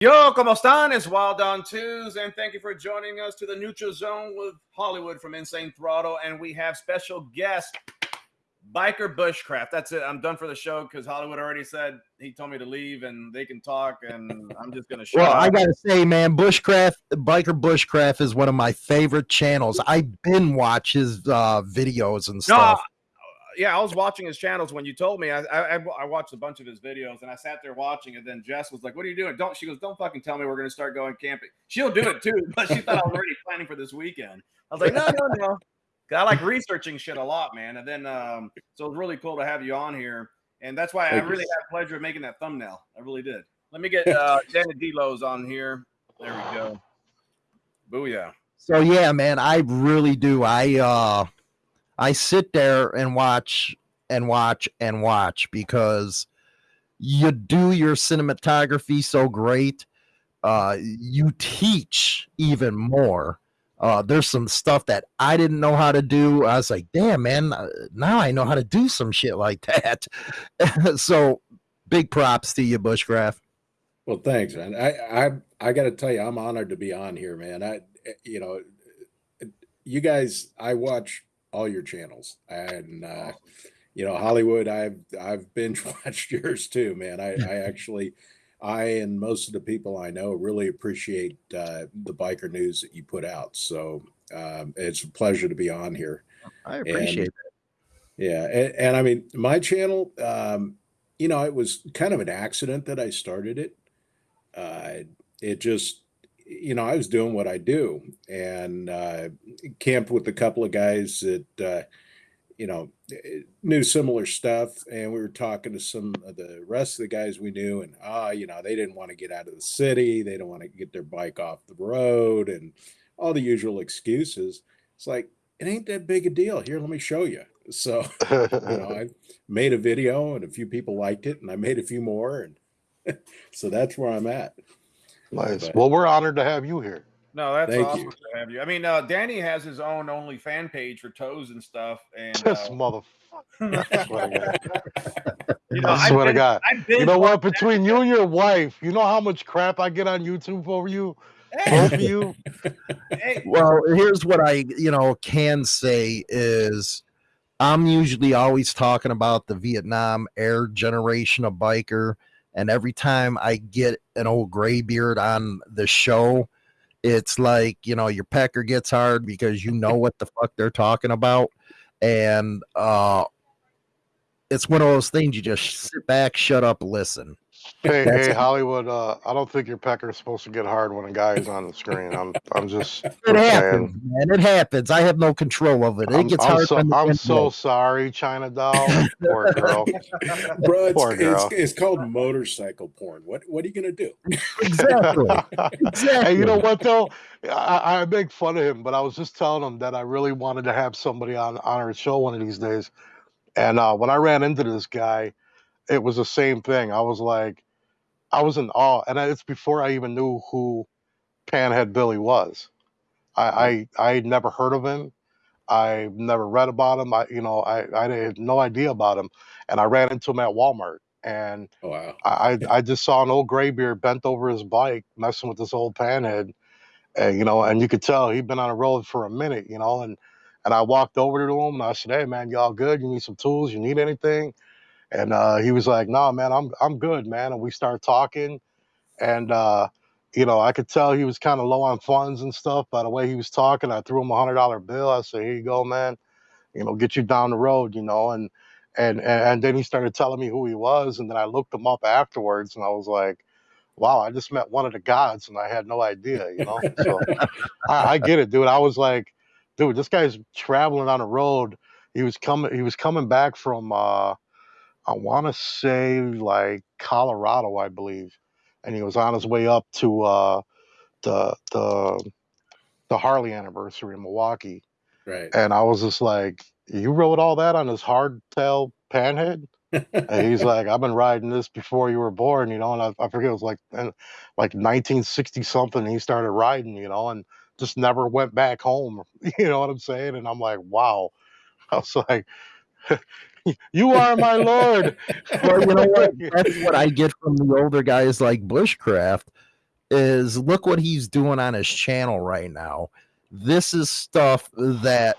Yo, ¿cómo están? It's Wild on Twos, and thank you for joining us to the Neutral Zone with Hollywood from Insane Throttle. And we have special guest, Biker Bushcraft. That's it. I'm done for the show because Hollywood already said he told me to leave and they can talk, and I'm just gonna shut Well, up. I gotta say, man, Bushcraft, Biker Bushcraft is one of my favorite channels. I have been watch his uh, videos and no, stuff. Yeah, I was watching his channels when you told me. I, I I- I watched a bunch of his videos, and I sat there watching. And then Jess was like, "What are you doing? Don't." She goes, "Don't fucking tell me we're gonna start going camping." She'll do it too, but she thought I was already planning for this weekend. I was like, "No, no, no." 'Cause I like researching shit a lot, man. And then, um, so it was really cool to have you on here, and that's why Thank I you. really had the pleasure of making that thumbnail. I really did. Let me get uh, Danny Delos on here. There we go. Booyah. So yeah, man, I really do. I uh, I sit there and watch and watch and watch because you do your cinematography so great. Uh, you teach even more. Uh, there's some stuff that I didn't know how to do. I was like, damn, man, uh, now I know how to do some shit like that. so big props to you, Bushcraft. Well, thanks, man. I I I got to tell you, I'm honored to be on here, man. I you know, you guys, I watch all your channels, and uh, you know, Hollywood. I've I've binge watched yours too, man. I I actually, I and most of the people I know really appreciate uh, the biker news that you put out. So um, it's a pleasure to be on here. I appreciate it. Yeah, and, and I mean, my channel, um, you know, it was kind of an accident that I started it. Uh, it just, you know, I was doing what I do and uh, camped with a couple of guys that, uh, you know, knew similar stuff, and we were talking to some of the rest of the guys we knew, and ah, you know, they didn't want to get out of the city, they don't want to get their bike off the road, and all the usual excuses. It's like it ain't that big a deal. Here, let me show you. So you know, I made a video and a few people liked it, and I made a few more, and so that's where I'm at. Nice. But- Well, we're honored to have you here. No, that's Thank awesome you. to have you. I mean, uh, Danny has his own only fan page for toes and stuff, and This uh, motherfucker. I swear to God. you know, I I've swear to God. You know what? Between you and your wife, you know how much crap I get on YouTube over you, both of you. Hey, well here's what i you know can say is i'm usually always talking about the vietnam air generation of biker and every time i get an old graybeard on the show it's like you know your pecker gets hard because you know what the fuck they're talking about. And uh it's one of those things you just sit back shut up listen Hey, That's- hey, Hollywood. Uh, I don't think your pecker is supposed to get hard when a guy is on the screen. I'm, I'm just. it just happens saying. man it happens i have no control of it it I'm, gets I'm hard so, I'm wind so sorry, China doll. Poor girl. Bro, it's, Poor girl. it's called motorcycle porn. What what are you gonna do? exactly Hey, you know what though? I, I make fun of him, but I was just telling him that I really wanted to have somebody on on our show one of these days. And uh, when I ran into this guy, it was the same thing. I was like, I was in awe, and it's before I even knew who Panhead Billy was. I I I never heard of him. I never read about him. I you know I I had no idea about him, and I ran into him at Walmart, and Oh wow. I I I just saw an old graybeard bent over his bike messing with this old panhead, and you know, and you could tell he'd been on the road for a minute, you know, and and I walked over to him and I said, "Hey man, y'all good? You need some tools? You need anything?" And uh, he was like, "No, man, I'm I'm good, man." And we started talking, and uh, you know, I could tell he was kind of low on funds and stuff by the way he was talking. I threw him a hundred dollar bill. I said, "Here you go, man. You know, get you down the road, you know." And and and, and then he started telling me who he was, and then I looked him up afterwards, and I was like, "Wow, I just met one of the gods, and I had no idea," you know. So I, I get it, dude. I was like, "Dude, this guy's traveling on the road. He was coming. He was coming back from, uh, I want to say like Colorado, I believe, and he was on his way up to uh, the the the Harley anniversary in Milwaukee." Right. And I was just like, "You wrote all that on his hardtail panhead?" And he's like, "I've been riding this before you were born, you know." And I, I forget it was like like 1960 something. He started riding, you know, and just never went back home. You know what I'm saying? And I'm like, "Wow." I was like, "You are my lord." well, you know what? That's what I get from the older guys like Bushcraft. is look what he's doing on his channel right now. This is stuff that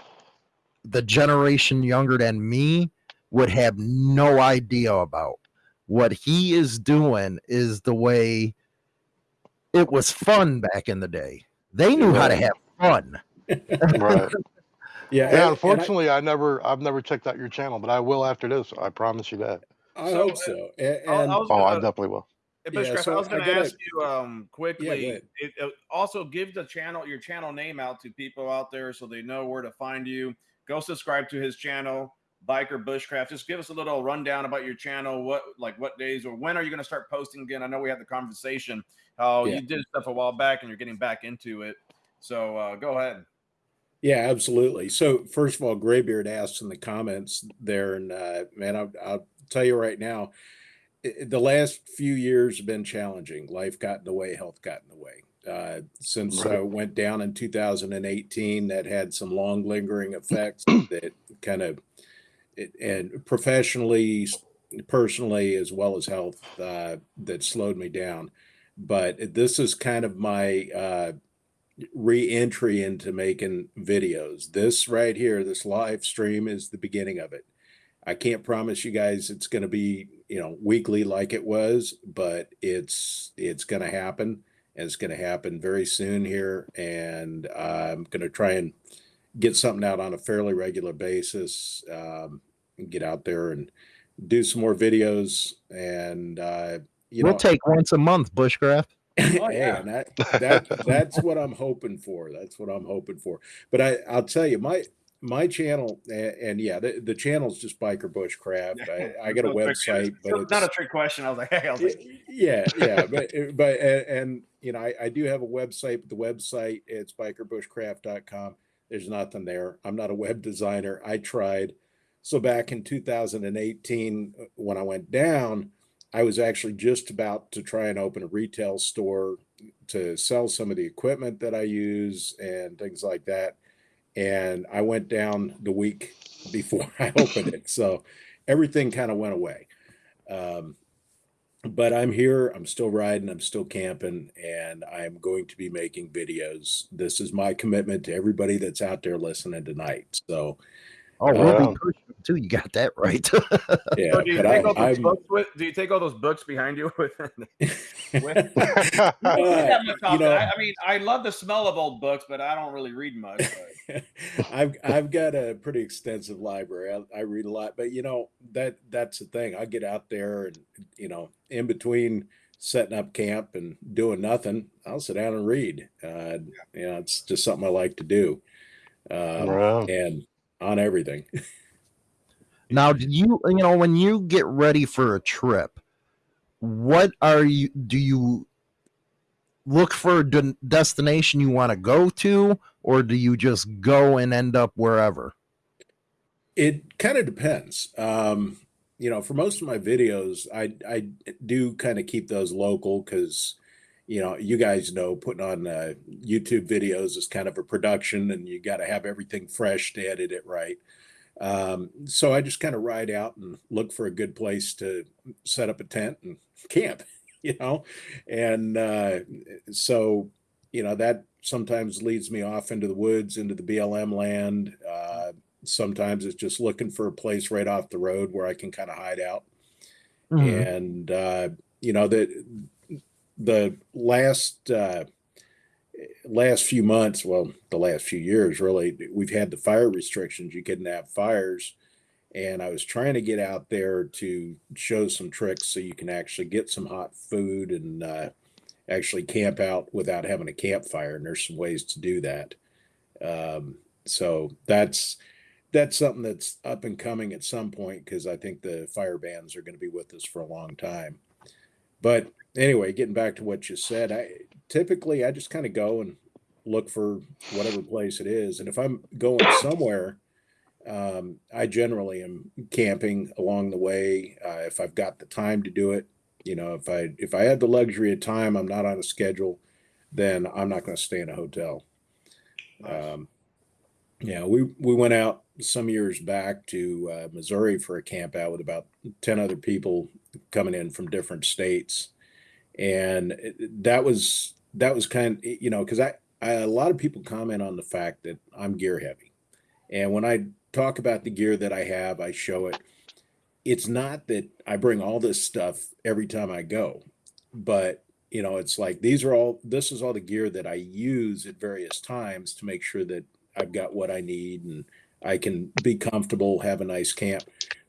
the generation younger than me would have no idea about. What he is doing is the way it was fun back in the day. They knew how to have fun. Right. Yeah. Yeah, and unfortunately, I never, I've never checked out your channel, but I will after this. I promise you that. I, I So, hope uh, so. And, I- I and- Oh, I gonna- definitely will. Yeah, Bushcraft, so I was going to ask you um, quickly. ahead. it, uh, also, give the channel your channel name out to people out there so they know where to find you. Go subscribe to his channel, Biker Bushcraft. Just give us a little rundown about your channel. What like what days or when are you going to start posting again? I know we had the conversation how Yeah. you did stuff a while back and you're getting back into it. So uh, go ahead. Yeah, absolutely. So first of all, Graybeard asked in the comments there, and uh, man, I'll, I'll tell you right now, i- the last few years have been challenging. Life got in the way, health got in the way. Uh, since I went down in 2018, that had some long lingering effects that kind of, it, and professionally, personally, as well as health, uh, that slowed me down. But this is kind of my uh, re-entry into making videos. This right here, this live stream is the beginning of it. I can't promise you guys it's going to be, you know, weekly like it was, but it's it's going to happen and it's going to happen very soon here and I'm going to try and get something out on a fairly regular basis. Um, and get out there and do some more videos and uh you we'll know take once a month, Bushcraft. Oh, yeah. that, that that's what I'm hoping for. That's what I'm hoping for. But I, I'll tell you, my my channel, and, and yeah, the, the channel's just Biker Bushcraft. I, I got a website, but it's not a trick question. I was like, hey, I was like, yeah, yeah, but but and, and you know, I, I do have a website. But the website it's bikerbushcraft.com. There's nothing there. I'm not a web designer. I tried. So back in 2018, uh, when I went down, I was actually just about to try and open a retail store to sell some of the equipment that I use and things like that. And I went down the week before I opened it. So everything kind of went away. Um, but I'm here, I'm still riding, I'm still camping, and I'm going to be making videos. This is my commitment to everybody that's out there listening tonight. So, Oh, we'll Yeah. too. You got that right. yeah, so do you take I, all those I'm, books with? Do you take all those books behind you with? with Uh, you know- I, I mean, I love the smell of old books, but I don't really read much. But. I've I've got a pretty extensive library. I, I read a lot, but you know that that's the thing. I get out there and you know in between setting up camp and doing nothing, I'll sit down and read. Uh, you know, it's just something I like to do, um, Wow. and on everything. now, do you you know when you get ready for a trip, what are you? Do you look for a de- destination you want to go to, or do you just go and end up wherever? It kind of depends. Um, you know, for most of my videos, I I do kind of keep those local because, you know, you guys know putting on uh, YouTube videos is kind of a production, and you got to have everything fresh to edit it right. Um, so I just kind of ride out and look for a good place to set up a tent and camp, you know, and uh, so you know that sometimes leads me off into the woods, into the BLM land. Uh, sometimes it's just looking for a place right off the road where I can kind of hide out. Mhm. And uh, you know the the last uh, last few months, well, the last few years, really, we've had the fire restrictions. You couldn't have fires, and I was trying to get out there to show some tricks so you can actually get some hot food and uh, actually camp out without having a campfire. And there's some ways to do that. Um, so that's that's something that's up and coming at some point because I think the fire bans are going to be with us for a long time. But anyway, getting back to what you said, I typically I just kind of go and look for whatever place it is, and if I'm going somewhere, um, I generally am camping along the way. Uh, if I've got the time to do it, you know, if I if I had the luxury of time, I'm not on a schedule, then I'm not going to stay in a hotel. Um, yeah, we we went out some years back to uh, Missouri for a camp out with about ten other people coming in from different states, and that was that was kind you know because I, I a lot of people comment on the fact that I'm gear heavy, and when I talk about the gear that I have, I show it. It's not that I bring all this stuff every time I go, but you know, it's like these are all this is all the gear that I use at various times to make sure that I've got what I need and I can be comfortable, have a nice camp.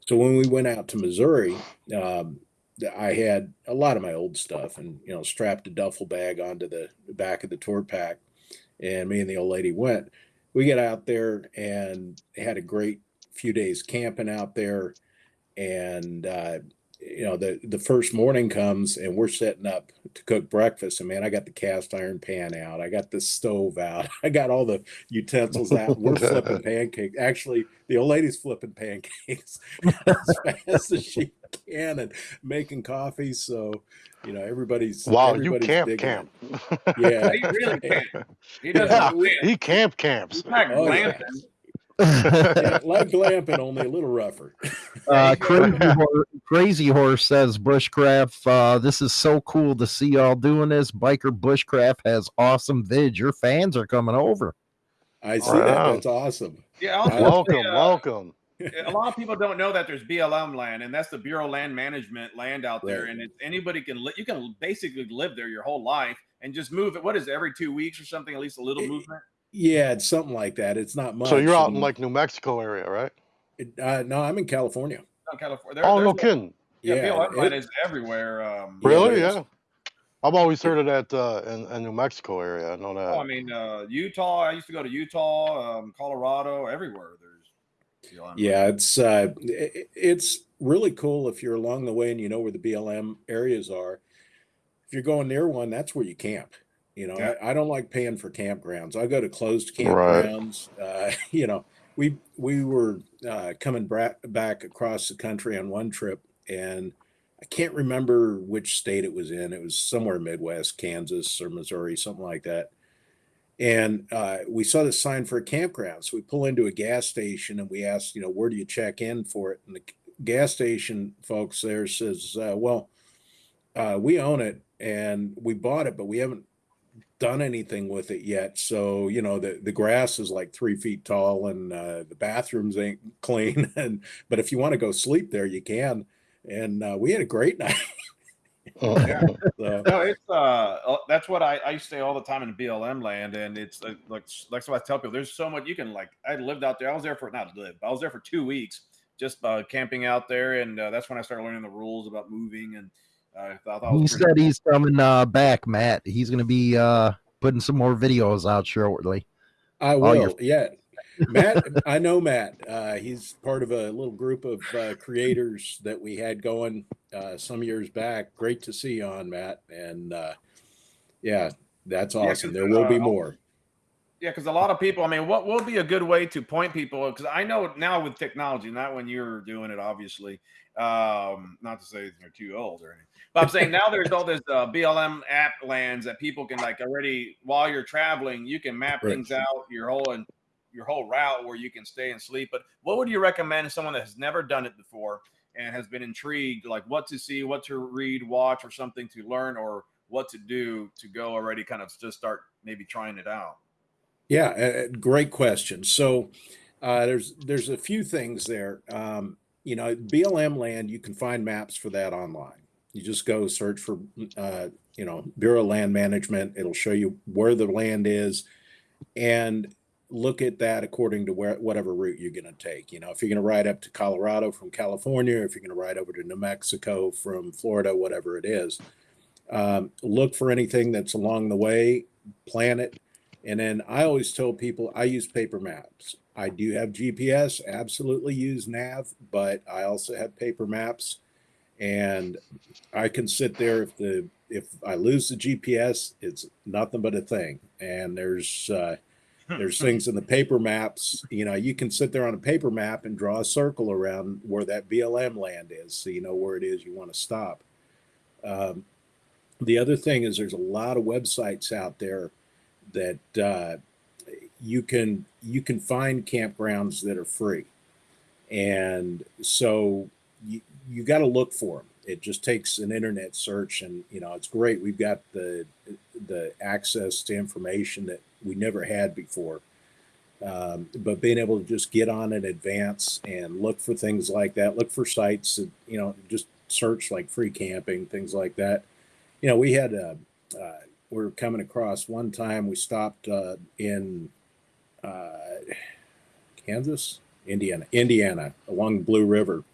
So when we went out to Missouri, um, I had a lot of my old stuff and you know strapped a duffel bag onto the back of the tour pack, and me and the old lady went. We get out there and had a great few days camping out there, and uh, you know the the first morning comes and we're setting up to cook breakfast. And man i got the cast iron pan out. I got the stove out. I got all the utensils out. We're flipping pancakes. Actually the old lady's flipping pancakes as fast as she can and making coffee so you know everybody's wow everybody's you camp digging camp it. yeah He really can't. He doesn't. he camp camps He's not Oh, yeah. glamping. yeah, like glamping only a little rougher Uh, crazy, horse, crazy horse says bushcraft. Uh, this is so cool to see y'all doing this. Biker bushcraft has awesome vid. Your fans are coming over. i see that Wow. that's awesome Yeah, I was gonna welcome say, uh, welcome a lot of people don't know that there's BLM land, and that's the Bureau of Land Management land out there, Right. and it's anybody can li- you can basically live there your whole life and just move it. What is it, every two weeks or something? At least a little It- movement. yeah it's something like that it's not much so you're out in like new mexico area right it- uh, no i'm in california No, California. There, oh no kidding Yeah, Yeah, BLM land it- is everywhere. Um, really yeah i've always heard of that uh in, in new mexico area i know that oh, I mean, uh, Utah. I used to go to Utah, um, Colorado, everywhere. There's BLM. Yeah, it's uh, it's really cool if you're along the way and you know where the BLM areas are. If you're going near one, that's where you camp. You know, Yeah. I, I don't like paying for campgrounds. I go to closed Right. campgrounds. Uh, you know, we we were uh, coming back across the country on one trip, and I can't remember which state it was in. It was somewhere Midwest, Kansas or Missouri, something like that. And uh, we saw the sign for a campground. So we pull into a gas station and we asked, you know, where do you check in for it? And the gas station folks there says, uh, well, uh, we own it and we bought it, but we haven't done anything with it yet. So, you know, the, the grass is like three feet tall and uh, the bathrooms ain't clean. And, but if you want to go sleep there, you can. And uh, we had a great night. Yeah. So, No, it's uh, uh, that's what I, I used to say all the time in BLM land, and it's uh, like that's what I tell people. There's so much you can like. I lived out there. I was there for not live. I was there for two weeks, just uh, camping out there, and uh, that's when I started learning the rules about moving. And uh, I thought that He was pretty said he's coming uh, back, Matt. He's going to be uh, putting some more videos out shortly. I All your- will. Yeah. Matt, I know Matt. Uh, he's part of a little group of uh, creators that we had going uh, some years back. Great to see you on, Matt. And uh, yeah, that's Yeah, awesome. there will be uh, more. Yeah, because a lot of people, I mean, what will be a good way to point people? Because I know now with technology, not when you're doing it, obviously. Um, not to say you're too old or anything, but I'm saying now there's all this uh, BLM app lands that people can like already while you're traveling, you can map Right. things out your whole and your whole route where you can stay and sleep. But what would you recommend to someone that has never done it before and has been intrigued, like what to see, what to read, watch, or something to learn, or what to do to go already kind of just start maybe trying it out? Yeah, uh, great question. So uh, there's there's a few things there. Um, you know, BLM land, you can find maps for that online. You just go search for, uh, you know, Bureau of Land Management. It'll show you where the land is, and look at that according to where whatever route you're going to take. You know, if you're going to ride up to Colorado from California, if you're going to ride over to New Mexico from Florida, whatever it is, um, look for anything that's along the way, plan it, and then I always tell people I use paper maps. I do have GPS, absolutely use nav, but I also have paper maps. And I can sit there if the if I lose the GPS, it's nothing but a thing. And there's uh, there's things in the paper maps. You know, you can sit there on a paper map and draw a circle around where that BLM land is, so you know where it is you want to stop. Um, the other thing is there's a lot of websites out there that uh, you can you can find campgrounds that are free, and so you you got to look for them. It just takes an internet search, and you know it's great. We've got the the access to information that we never had before. Um, but being able to just get on in advance and look for things like that, look for sites, and, you know, just search like free camping, things like that. You know, we had a, uh, we are coming across one time we stopped uh, in uh, Kansas, Indiana, Indiana along Blue River.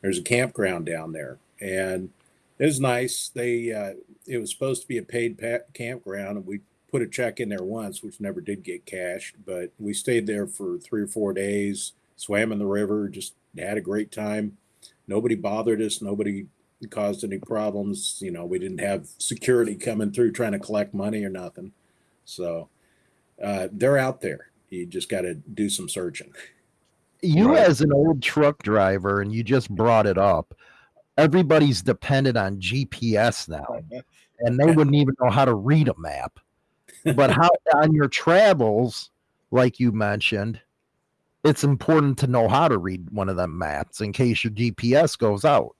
There's a campground down there, and it was nice. They uh, it was supposed to be a paid campground, and we put a check in there once, which never did get cashed. But we stayed there for three or four days, swam in the river, just had a great time. Nobody bothered us. Nobody caused any problems. You know, we didn't have security coming through trying to collect money or nothing. So uh, they're out there. You just got to do some searching. You, right. as an old truck driver, and you just brought it up, everybody's dependent on GPS now, and they wouldn't even know how to read a map. But how on your travels, like you mentioned, it's important to know how to read one of them maps in case your GPS goes out.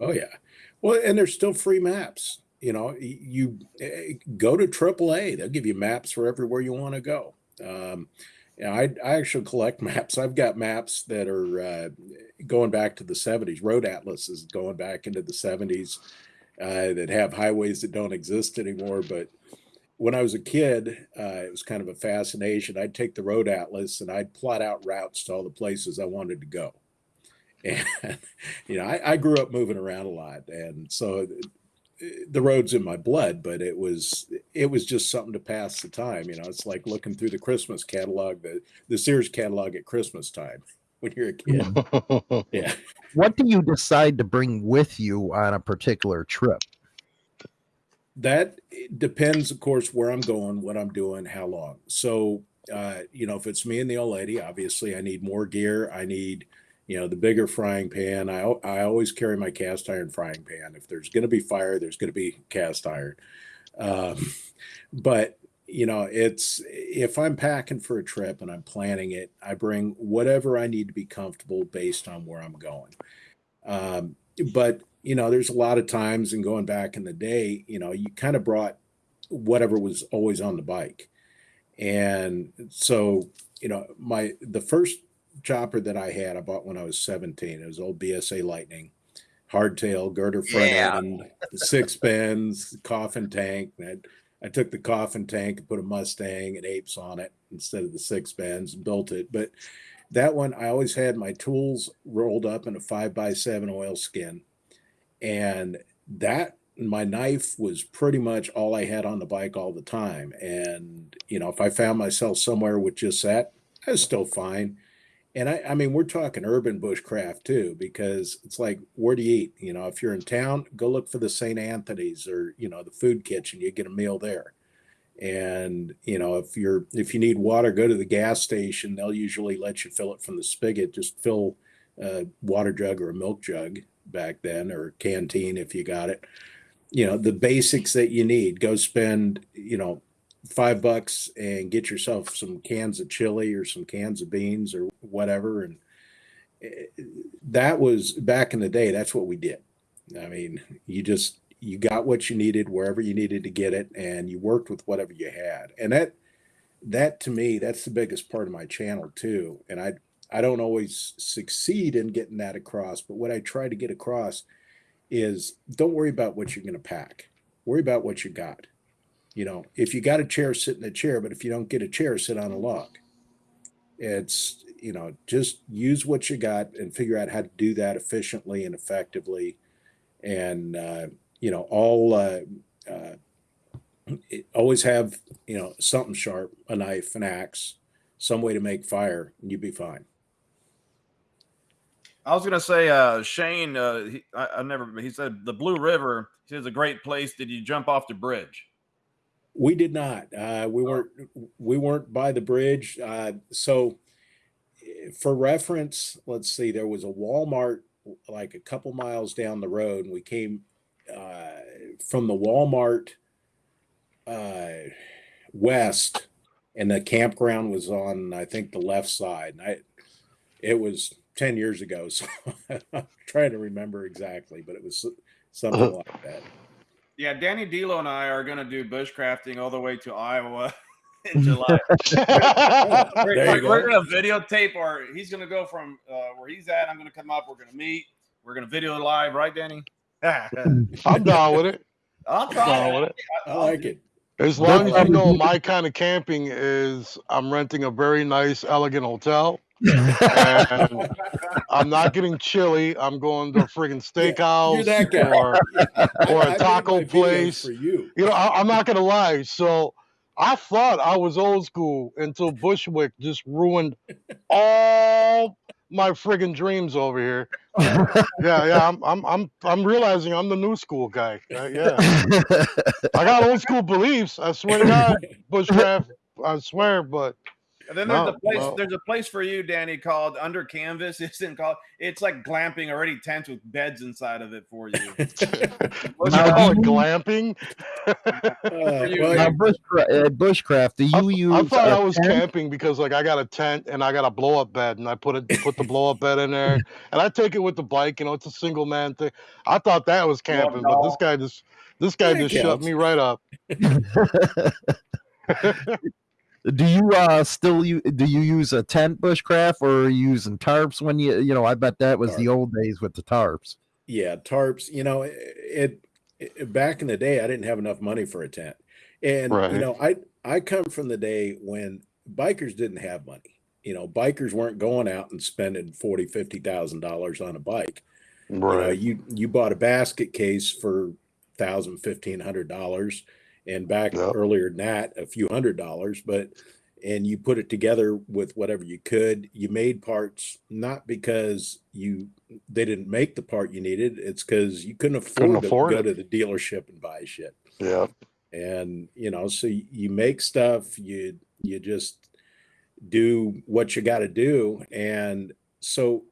Oh yeah. Well, and there's still free maps. You know, you eh, go to AAA; they'll give you maps for everywhere you want to go. Um, I, I actually collect maps. I've got maps that are uh, going back to the 70s. Road Atlas is going back into the 70s uh, that have highways that don't exist anymore. But when I was a kid, uh, it was kind of a fascination. I'd take the Road Atlas and I'd plot out routes to all the places I wanted to go. And, you know, I, I grew up moving around a lot. And so the road's in my blood, but it was it was just something to pass the time. You know, it's like looking through the Christmas catalog, the the Sears catalog at Christmas time when you're a kid. yeah. What do you decide to bring with you on a particular trip? That depends, of course, where I'm going, what I'm doing, how long. So, uh, you know, if it's me and the old lady, obviously I need more gear. I need you know the bigger frying pan i i always carry my cast iron frying pan if there's going to be fire there's going to be cast iron um, but you know it's if i'm packing for a trip and i'm planning it i bring whatever i need to be comfortable based on where i'm going um, but you know there's a lot of times and going back in the day you know you kind of brought whatever was always on the bike and so you know my the first chopper that I had, I bought when I was 17. It was old BSA Lightning, hardtail, girder front yeah. end, six bends, coffin tank. I, I took the coffin tank and put a Mustang and apes on it instead of the six bends and built it. But that one, I always had my tools rolled up in a five by seven oil skin. And that my knife was pretty much all I had on the bike all the time. And, you know, if I found myself somewhere with just that, I was still fine and I, I mean, we're talking urban bushcraft too, because it's like, where do you eat? You know, if you're in town, go look for the St. Anthony's or, you know, the food kitchen, you get a meal there. And, you know, if you're, if you need water, go to the gas station. They'll usually let you fill it from the spigot. Just fill a water jug or a milk jug back then or canteen if you got it. You know, the basics that you need. Go spend, you know, five bucks and get yourself some cans of chili or some cans of beans or whatever. And eh, that was back in the day. That's what we did. I mean, you just you got what you needed wherever you needed to get it, and you worked with whatever you had. And that that to me, that's the biggest part of my channel too. And I I don't always succeed in getting that across, but what I try to get across is don't worry about what you're going to pack. Worry about what you got you know, if you got a chair, sit in a chair, but if you don't get a chair, sit on a log. It's, you know, just use what you got and figure out how to do that efficiently and effectively. And, uh, you know, all, uh, uh, always have, you know, something sharp, a knife, an axe, some way to make fire, and you'd be fine. I was gonna say, uh, Shane. Uh, he, I, I, never. He said the Blue River. He says a great place. Did you jump off the bridge? We did not. Uh, we weren't. We weren't by the bridge. Uh, so, for reference, let's see. There was a Walmart like a couple miles down the road, and we came uh, from the Walmart uh, west, and the campground was on, I think, the left side. And I, it was 10 years ago. So I'm trying to remember exactly, but it was so- something like that. Yeah, Danny Dilo and I are going to do bushcrafting all the way to Iowa in July. We're, There we're go. going to videotape, or he's going to go from uh, where he's at. I'm going to come up. We're going to meet. We're going to video live, right, Danny? I'm down with it. I'll I'm try. down with it. I like it. As long as you know my kind of camping is I'm renting a very nice, elegant hotel. And I'm not getting chili. I'm going to a friggin' steakhouse You're that guy. or or I a taco place. for you. You know, I, I'm not gonna lie. So I thought I was old school until Bushwick just ruined all my friggin' dreams over here. Yeah, yeah. I'm I'm I'm I'm realizing I'm the new school guy. Uh, yeah. I got old school beliefs. I swear to God, bushcraft. I swear, but And then there's No, a place. no. There's a place for you, Danny, called Under Canvas. It's in called. It's like glamping, already tents with beds inside of it for you. what you call it glamping? Uh, well, now, bushcraft, uh, bushcraft, do you I, use? I thought a I was tent? camping because like I got a tent and I got a blow up bed and I put it put the blow up bed in there and I take it with the bike. You know, it's a single man thing. I thought that was Blow up camping, but this guy just this guy That just shut me right up. Do you uh still you do you use a tent bushcraft or are you using tarps when you you know I bet that was the old days with the tarps. yeah, tarps. You know, it, it back in the day, I didn't have enough money for a tent, and Right. you know, I I come from the day when bikers didn't have money. You know, bikers weren't going out and spending forty, fifty thousand dollars on a bike. You know, Right. you you bought a basket case for thousand, fifteen hundred dollars, and back Yep. earlier than that, a few hundred dollars. But and you put it together with whatever you could. You made parts not because you they didn't make the part you needed. It's because you couldn't afford Couldn't to afford go to the dealership and buy shit. Yeah. And you know, so you make stuff. You you just do what you got to do. And so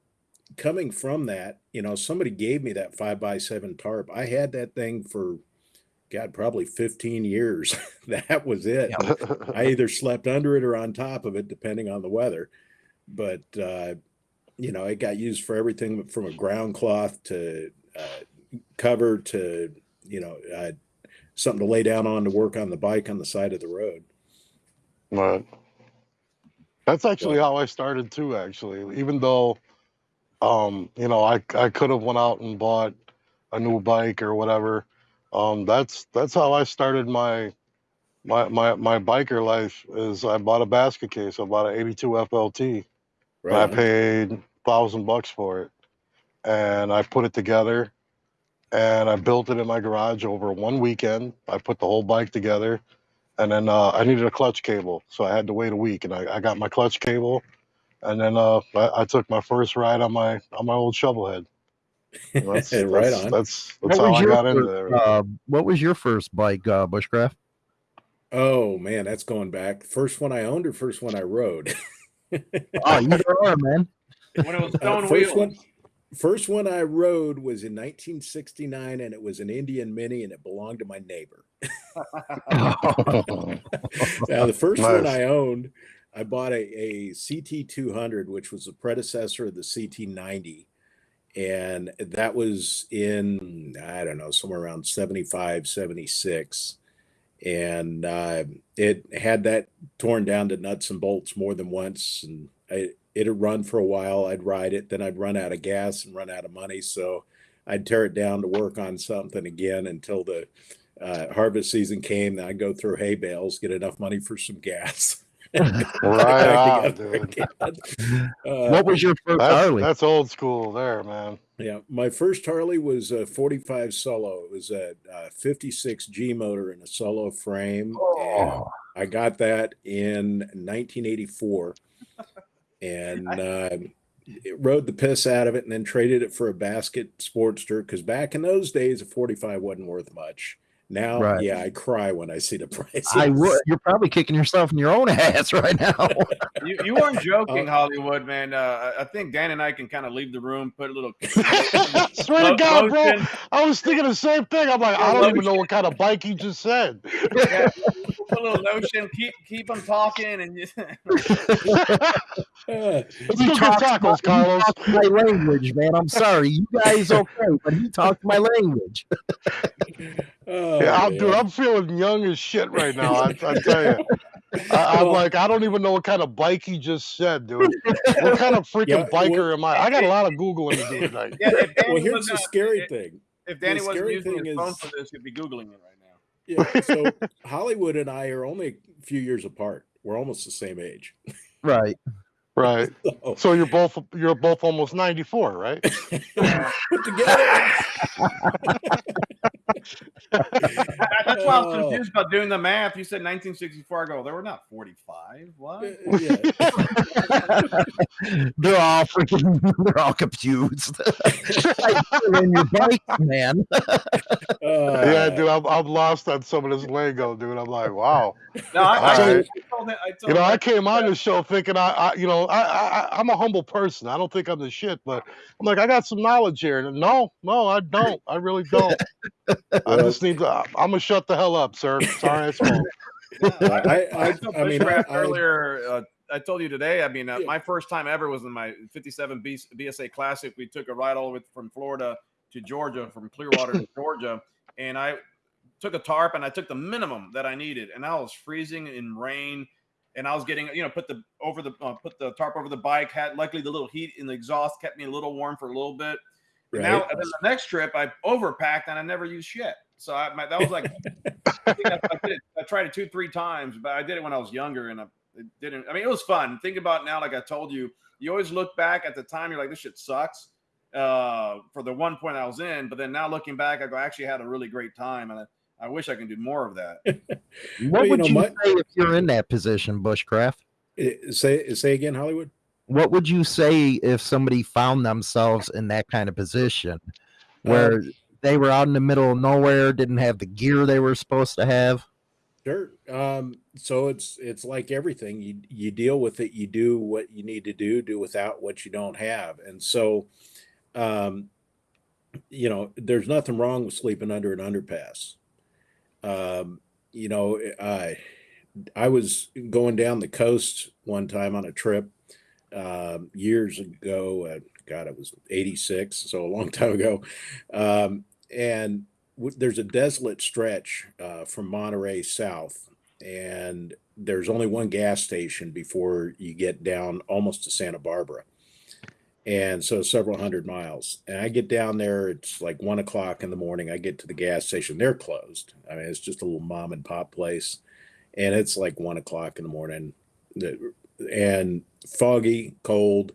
coming from that, you know, somebody gave me that five by seven tarp. I had that thing for God, probably 15 years. that was it. I either slept under it or on top of it, depending on the weather. But uh, you know, it got used for everything from a ground cloth to uh, cover to you know uh, something to lay down on to work on the bike on the side of the road. Right. That's actually how I started too. Actually, even though, um, you know, I I could have went out and bought a new bike or whatever. Um, that's that's how I started my my my my biker life. Is I bought a basket case. I bought an '82 FLT. and I paid thousand bucks for it, and I put it together, and I built it in my garage over one weekend. I put the whole bike together, and then uh, I needed a clutch cable, so I had to wait a week, and I, I got my clutch cable, and then uh, I, I took my first ride on my on my old shovelhead. And That's, Right that's, on. That's What that's how was I your got into first, there. uh, what was your first bike, uh, bushcraft? Oh man, that's going back. First one I owned or first one I rode? Oh, either or, man. When it was Uh, first one, first one I rode was in 1969, and it was an Indian Mini, and it belonged to my neighbor. Now, the first one I owned, I bought a, a CT 200, which was the predecessor of the CT 90. And that was in, I don't know, somewhere around 75, 76. And uh, it had that torn down to nuts and bolts more than once. And it'd run for a while. I'd ride it. Then I'd run out of gas and run out of money. So I'd tear it down to work on something again until the uh, harvest season came. Then I'd go through hay bales, get enough money for some gas. Right on, dude. Uh, what was your first That's Harley? that's old school there, man. yeah, my first Harley was a 45 solo. It was a, uh 56 G motor in a solo frame. And Oh, I got that in 1984 and uh, it rode the piss out of it and then traded it for a basket Sportster because back in those days, a 45 wasn't worth much. Now, Right. yeah, I cry when I see the price. I would. You're probably kicking yourself in your own ass right now. You, you weren't joking, Uh, Hollywood, man. Uh, I I think Dan and I can kind of leave the room, put a little. Swear to God, bro. I was thinking the same thing. I'm like, I don't even know what kind of bike he just said. Yeah, put a little notion. Keep keep them talking, and just, Let's go get tacos, he Carlos. talks my language, man. I'm sorry. You guys okay, but he talked my language. Oh, Yeah, I'm, dude. I'm feeling young as shit right now. I, I tell you, I, I'm Well- like, I don't even know what kind of bike he just said, dude. What kind of freaking Yeah, biker well- am I? I got a lot of googling to do tonight. yeah. If Danny Well, here's was the not- scary if, thing. if Danny the wasn't using thing his phone is- for this, he'd be googling it right now. Yeah. So Hollywood and I are only a few years apart. We're almost the same age. Right. Right. So, So you're both you're both almost 94, right? put together. That's why I was Oh. confused about doing the math. You said 1964. I go, they were not 45. What? yeah. They're all freaking. They're all confused. in your bike, man. yeah, Uh, dude, I'm, I'm lost on some of this lingo, dude. I'm like, wow. No, I, I, All I, told him. I told You know, I came on the show thinking I, I you know, I, I, I'm a humble person. I don't think I'm the shit, but I'm like, I got some knowledge here. And no, no, I don't. I really don't. I just need to. I'm gonna shut the hell up, sir. Sorry, I spoke. Yeah, I- I, I- I, told I mean, Bushcraft I- I- earlier. Uh, I told you today. I mean, uh, Yeah. my first time ever was in my '57 B, BSA Classic. We took a ride all the way from Florida to Georgia, from Clearwater to Georgia, and I took a tarp and I took the minimum that I needed, and I was freezing in rain, and I was getting, you know, put the over the uh, put the tarp over the bike. Had luckily the little heat in the exhaust kept me a little warm for a little bit. And Now, and then the next trip, I overpacked and I never used shit. So I, my, that was like, I, think I, I, did it, I tried it two, three times, but I did it when I was younger and I, it didn't. I mean, it was fun. Think about now, like I told you, you always look back at the time, you're like, this shit sucks uh, for the one point I was in. But then now looking back, I go, I actually had a really great time. And I, I wish I can do more of that. What Well, you would know, you my- say if you're in that position, Bushcraft? Uh, Say say again, Hollywood. What would you say if somebody found themselves in that kind of position Uh, where they were out in the middle of nowhere, didn't have the gear they were supposed to have? Sure. Um, so it's it's like everything. You you deal with it. You do what you need to do. Do without what you don't have. And so, um, you know, there's nothing wrong with sleeping under an underpass. Um, you know, I I was going down the coast one time on a trip um, years ago. Uh, God, it was '86, so a long time ago. Um, and w- there's a desolate stretch uh, from Monterey south, and there's only one gas station before you get down almost to Santa Barbara. And so several hundred miles. And I get down there, it's like one o'clock in the morning. I get to the gas station, they're closed. I mean, it's just a little mom and pop place. And it's like one o'clock in the morning and foggy, cold.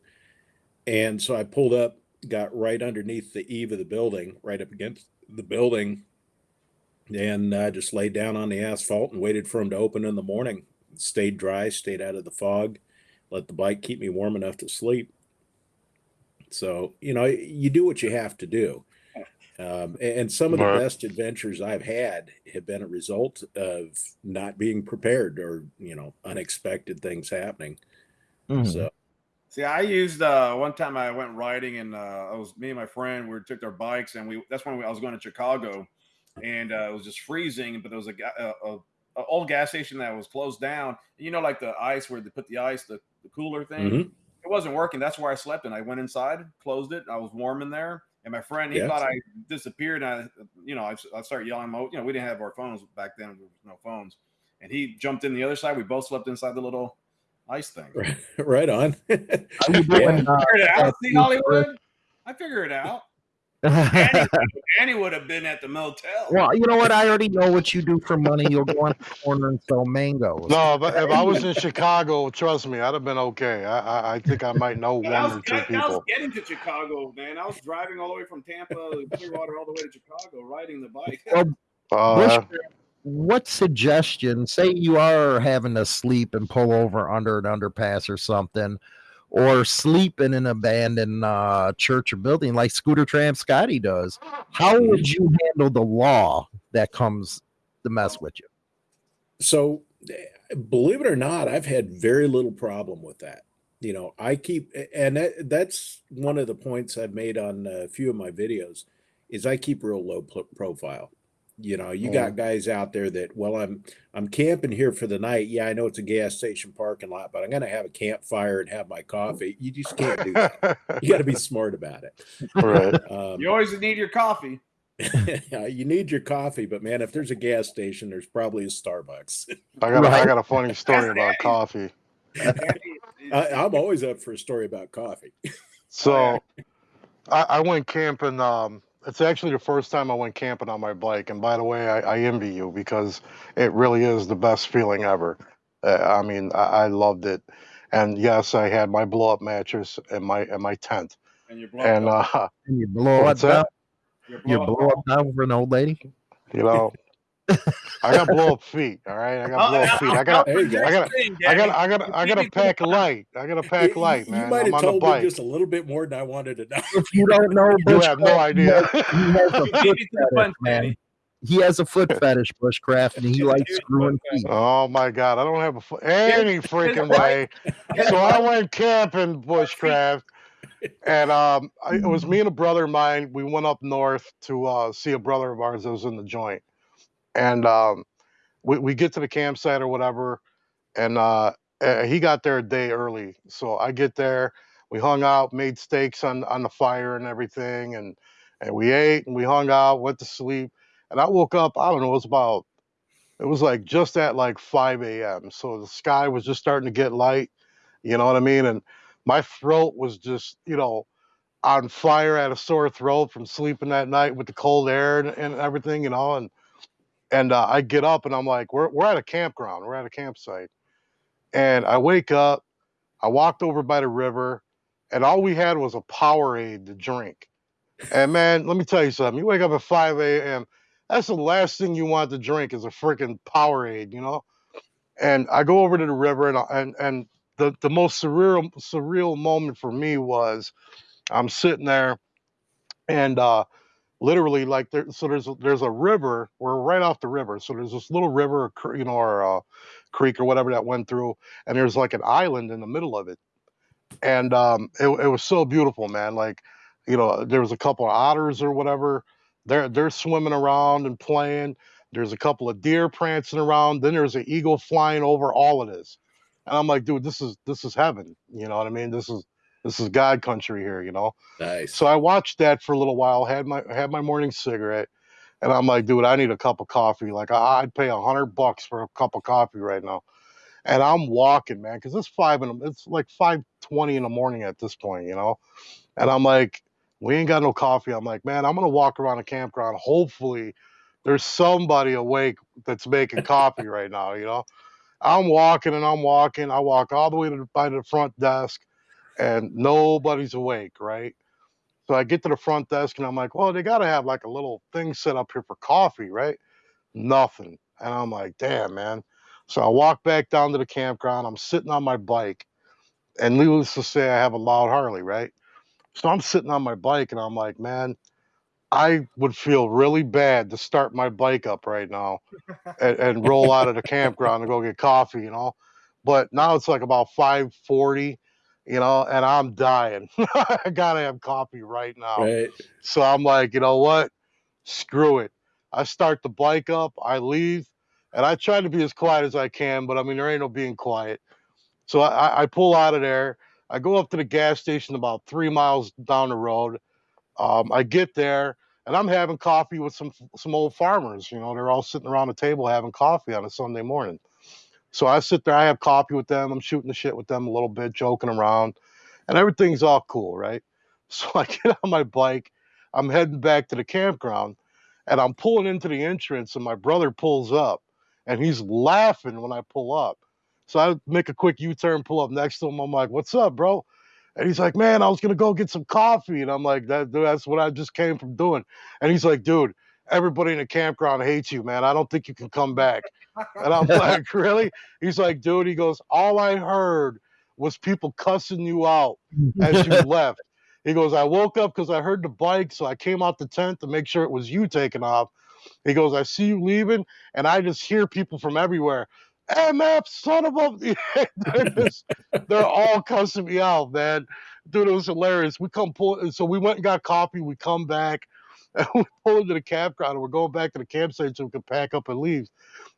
And so I pulled up, got right underneath the eave of the building, right up against the building, and I just laid down on the asphalt and waited for them to open in the morning. Stayed dry, stayed out of the fog, let the bike keep me warm enough to sleep. So, you know, you do what you have to do. Um, and some of the Right. best adventures I've had have been a result of not being prepared or, you know, unexpected things happening. Mhm. So, See, I used uh, one time I went riding and uh, I was me and my friend. We took our bikes and we. That's when we, I was going to Chicago, and uh, it was just freezing. But there was a, ga- a, a, a old gas station that was closed down. You know, like the ice where they put the ice, the, the cooler thing. Mhm. It wasn't working. That's where I slept. And I went inside, closed it. I was warm in there. And my friend, he Yeah. thought I disappeared. And I, you know, I, I started yelling. mo- You know, we didn't have our phones back then. There was no phones. And he jumped in the other side. We both slept inside the little ice thing. right, right on. How you doing, uh, figured it out. See Hollywood? I figure it out. Danny, Danny would have been at the motel. well, you know what? I already know what you do for money. You'll go on the corner and sell mangoes. No, but if I was in Chicago, trust me, I'd have been okay. I I, I think I might know But one was, or two I, I was people. getting to Chicago, man. I was driving all the way from Tampa, Clearwater, all the way to Chicago, riding the bike. Well, Uh, what suggestion say you are having to sleep and pull over under an underpass or something or sleep in an abandoned uh, church or building like scooter tramp scotty does how would you handle the law that comes to mess with you? So eh, believe it or not i've had very little problem with that. You know i keep and that, that's one of the points i've made on a few of my videos is i keep real low pro- profile You know, you got guys out there that, well, I'm I'm camping here for the night. Yeah, I know it's a gas station parking lot, but I'm gonna have a campfire and have my coffee. You just can't do that. You got to be smart about it. right. Um, You always need your coffee. you need your coffee, but man, if there's a gas station, there's probably a Starbucks. I got a, I Right. got a funny story about coffee. I, I'm always up for a story about coffee. So I, I went camping. Um, it's actually the first time I went camping on my bike. And by the way, I, I envy you because it really is the best feeling ever. Uh, I mean, I, I loved it. And yes, I had my blow up mattress in my in my tent. and you blow And up, uh, And you blow it What's down. that? you You blow blow up. it down for an old lady. you know, I got blow up feet. All right, I got blow up feet. I got There you go. I got I got I got I got to pack light. I got to pack You- light, you, man. might I'm have on the told me bike. just a little bit more than I wanted to know. If you don't know, You have no idea. He has a foot beat me to the fetish, man. He has a foot fetish, Bushcraft, and he likes screwing feet. Oh my God, I don't have a fo- any freaking way. So I went camping bushcraft, and um, I, it was me and a brother of mine. We went up north to uh, see a brother of ours that was in the joint, and um, we we get to the campsite or whatever, and uh, he got there a day early. So I get there, we hung out, made steaks on on the fire and everything, and and we ate and we hung out, went to sleep, and I woke up. I don't know, it was about it was like just at like 5 a.m. So the sky was just starting to get light, you know what I mean? And my throat was just, you know, on fire, had a sore throat from sleeping that night with the cold air and, and everything, you know. And and uh, I get up and I'm like, we're we're at a campground, we're at a campsite, and I wake up, I walked over by the river, and all we had was a Powerade to drink. And man, let me tell you something. You wake up at 5 a.m. That's the last thing you want to drink is a freaking Powerade, you know. And I go over to the river, and and and the the most surreal surreal moment for me was I'm sitting there, and uh, literally like there. So there's a, there's a river. We're right off the river. So there's this little river, you know, or uh, creek or whatever that went through, and there's like an island in the middle of it. And um, it it was so beautiful, man. Like you know, there was a couple of otters or whatever. They're they're swimming around and playing. There's a couple of deer prancing around. Then there's an eagle flying over all of this, and I'm like, dude, this is this is heaven. You know what I mean? This is this is God country here. You know. Nice. So I watched that for a little while. Had my had my morning cigarette, and I'm like, dude, I need a cup of coffee. Like I, I'd pay a hundred bucks for a cup of coffee right now. And I'm walking, man, because it's five in the, it's like five twenty in the morning at this point, you know. And I'm like, we ain't got no coffee. I'm like, man, I'm gonna walk around the campground. Hopefully, there's somebody awake that's making coffee right now, you know. I'm walking and I'm walking. I walk all the way to by the front desk, and nobody's awake, right? So I get to the front desk and I'm like, well, they got to have like a little thing set up here for coffee, right? Nothing. And I'm like, damn, man. So I walk back down to the campground. I'm sitting on my bike. And needless to say, I have a loud Harley, right? So I'm sitting on my bike and I'm like, man, I would feel really bad to start my bike up right now and, and roll out of the campground to go get coffee, you know. But now it's like about 540, you know, and I'm dying. I gotta have coffee right now. Right. So I'm like, you know what? Screw it. I start the bike up, I leave, and I try to be as quiet as I can, but I mean, there ain't no being quiet. So I, I pull out of there. I go up to the gas station about three miles down the road. Um, I get there, and I'm having coffee with some some old farmers. You know, they're all sitting around a table having coffee on a Sunday morning. So I sit there, I have coffee with them. I'm shooting the shit with them a little bit, joking around, and everything's all cool, right? So I get on my bike. I'm heading back to the campground, and I'm pulling into the entrance, and my brother pulls up, and he's laughing when I pull up. So I make a quick U-turn, pull up next to him. I'm like, "What's up, bro?" And he's like, "Man, I was gonna go get some coffee," and I'm like, "That that's what I just came from doing." And he's like, "Dude, everybody in the campground hates you, man. I don't think you can come back." And I'm like, "Really?" He's like, "Dude," he goes, "All I heard was people cussing you out as you left." He goes, I woke up because I heard the bike, so I came out the tent to make sure it was you taking off. He goes, I see you leaving, and I just hear people from everywhere. MF, son of a they're, just- they're all cussing me out, man. Dude, it was hilarious. We come pull so we went and got coffee, we come back, And we pull into the campground and we're going back to the campsite so we can pack up and leave.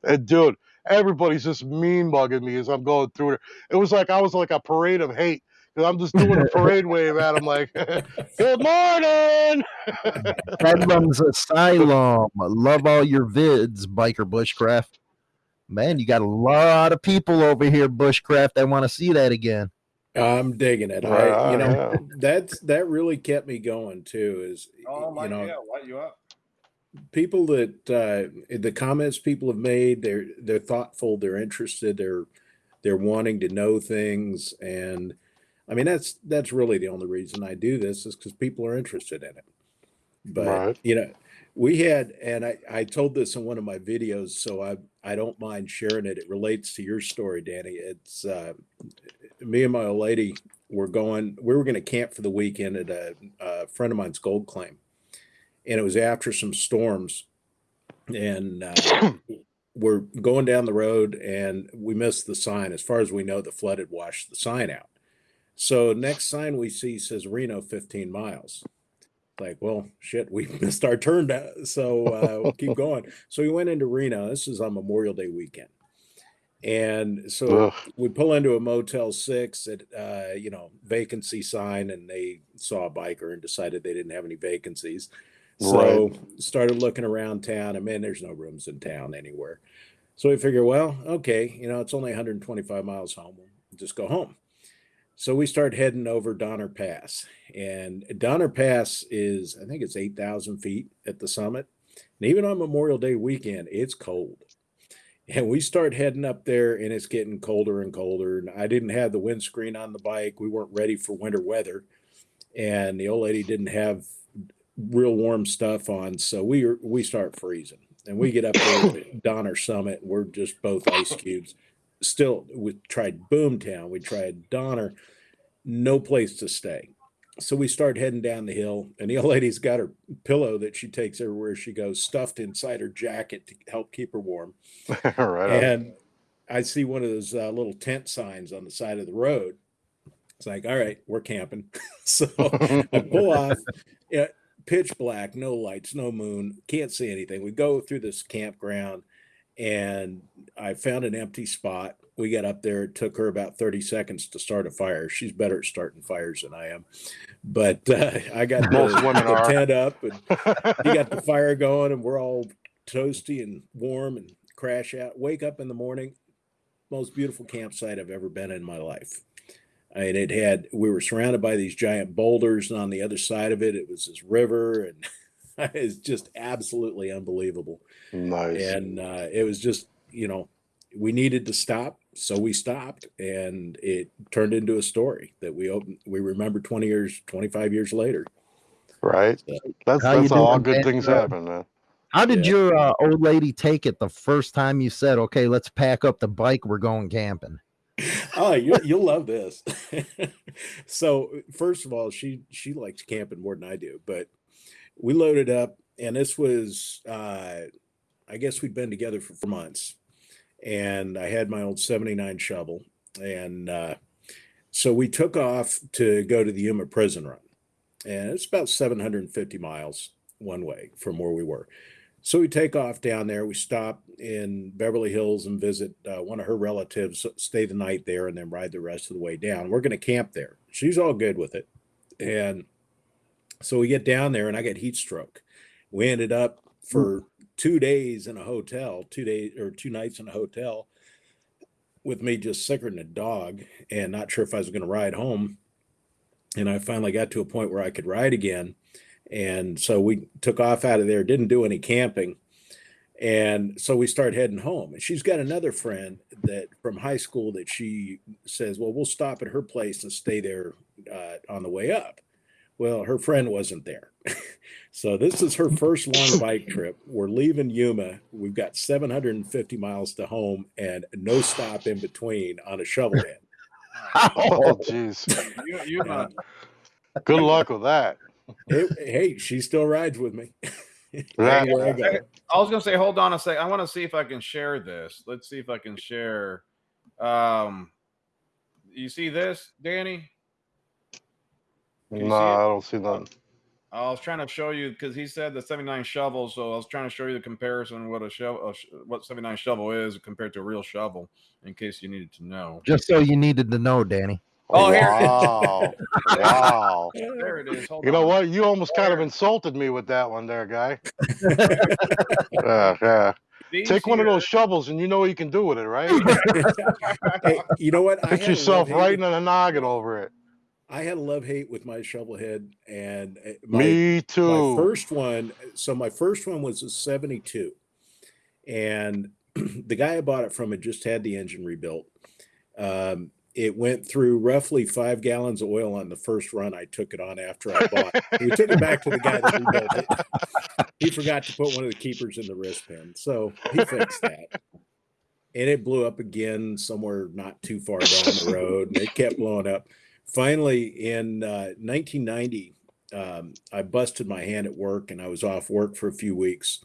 And dude, everybody's just mean mugging me as I'm going through it. It was like I was like a parade of hate because I'm just doing a parade wave at him like, "Good morning." Bedlam's Asylum. Love all your vids, biker bushcraft. Man, you got a lot of people over here, bushcraft. that want to see that again. I'm digging it. I, you know, that's that really kept me going too. Is oh my you know, yeah, light you up. people that uh, the comments people have made, they're they're thoughtful, they're interested, they're they're wanting to know things, and I mean that's that's really the only reason I do this is because people are interested in it. But Right. you know, we had, and I I told this in one of my videos, so I I don't mind sharing it. It relates to your story, Danny. It's uh, me and my old lady were going. We were going to camp for the weekend at a, a friend of mine's gold claim, and it was after some storms, and uh, we're going down the road, and we missed the sign. As far as we know, the flood had washed the sign out. So next sign we see says Reno 15 miles. Like, well, shit, we missed our turn. down, So uh, we'll keep going. So we went into Reno. This is on Memorial Day weekend. And so Ugh. we pull into a Motel Six at uh, you know vacancy sign, and they saw a biker and decided they didn't have any vacancies. So started looking around town, and man, there's no rooms in town anywhere. So we figure, well, okay, you know, it's only 125 miles home. We'll just go home. So we start heading over Donner Pass, and Donner Pass is, I think it's 8,000 feet at the summit. And even on Memorial Day weekend, it's cold. And we start heading up there, and it's getting colder and colder. And I didn't have the windscreen on the bike. We weren't ready for winter weather. And the old lady didn't have real warm stuff on. So we we start freezing. And we get up there at Donner Summit. We're just both ice cubes. Still, we tried Boomtown. We tried Donner. No place to stay. So we start heading down the hill, and the old lady's got her pillow that she takes everywhere she goes, stuffed inside her jacket to help keep her warm. right. on. And I see one of those uh, little tent signs on the side of the road. It's like, all right, we're camping. so I pull off, yeah, pitch black, no lights, no moon, can't see anything. We go through this campground, and I found an empty spot. We got up there. It took her about 30 seconds to start a fire. She's better at starting fires than I am. But uh, I got the, Most women the are. tent up, and you got the fire going, and we're all toasty and warm and crash out. Wake up in the morning, most beautiful campsite I've ever been in my life. I mean, it had we were surrounded by these giant boulders, and on the other side of it, it was this river, and it's just absolutely unbelievable. nice. And uh, it was just, you know, we needed to stop, so we stopped, and it turned into a story that we opened. We remember twenty years, twenty five years later. right. Yeah. That's How that's how all good man? things Uh, happen, man. How did Yeah. your uh, old lady take it the first time you said, okay, let's pack up the bike, we're going camping? oh, you, you'll love this. so, first of all, she she likes camping more than I do, but we loaded up, and this was, uh, I guess we'd been together for four months, and I had my old '79 shovel, and uh, so we took off to go to the Yuma prison run, and it's about 750 miles one way from where we were. So we take off down there. We stop in Beverly Hills and visit uh, one of her relatives, stay the night there, and then ride the rest of the way down. We're going to camp there. She's all good with it. And so we get down there, and I get heat stroke. We ended up for two days in a hotel, two days or two nights in a hotel with me just sicker than a dog and not sure if I was going to ride home. And I finally got to a point where I could ride again. And so we took off out of there, didn't do any camping. And so we start heading home. And she's got another friend that from high school that she says, Well, we'll stop at her place and stay there uh, on the way up. Well, her friend wasn't there. so this is her first long bike trip. We're leaving Yuma. We've got 750 miles to home and no stop in between on a shovel head. Oh, jeez. You, you, uh, Good luck with that. Hey, hey, she still rides with me. That- Everywhere I go. I was gonna say, hold on a sec. I want to see if I can share this. Let's see if I can share. Um, you see this, Danny? Can No, see? I don't see nothing. I was trying to show you because he said the 79 shovel, so I was trying to show you the comparison what a shovel, what 79 shovel is compared to a real shovel, in case you needed to know. Just so you needed to know, Danny. Oh, here wow. wow. There it is. Hold You know what? You almost kind of insulted me with that one there, guy. yeah, yeah. These Take one of those shovels and you know what you can do with it, right? Hey, you know what? I Put yourself right in with- the noggin over it. I had a love hate with my shovel head, and uh, my, Me my first one. So my first one was a '72, and the guy I bought it from had just had the engine rebuilt. Um, it went through roughly five gallons of oil on the first run I took it on after I bought. it. We took it back to the guy that rebuilt it. He forgot to put one of the keepers in the wrist pin, so he fixed that. And it blew up again somewhere not too far down the road, and it kept blowing up. Finally, in uh, 1990, um, I busted my hand at work, and I was off work for a few weeks.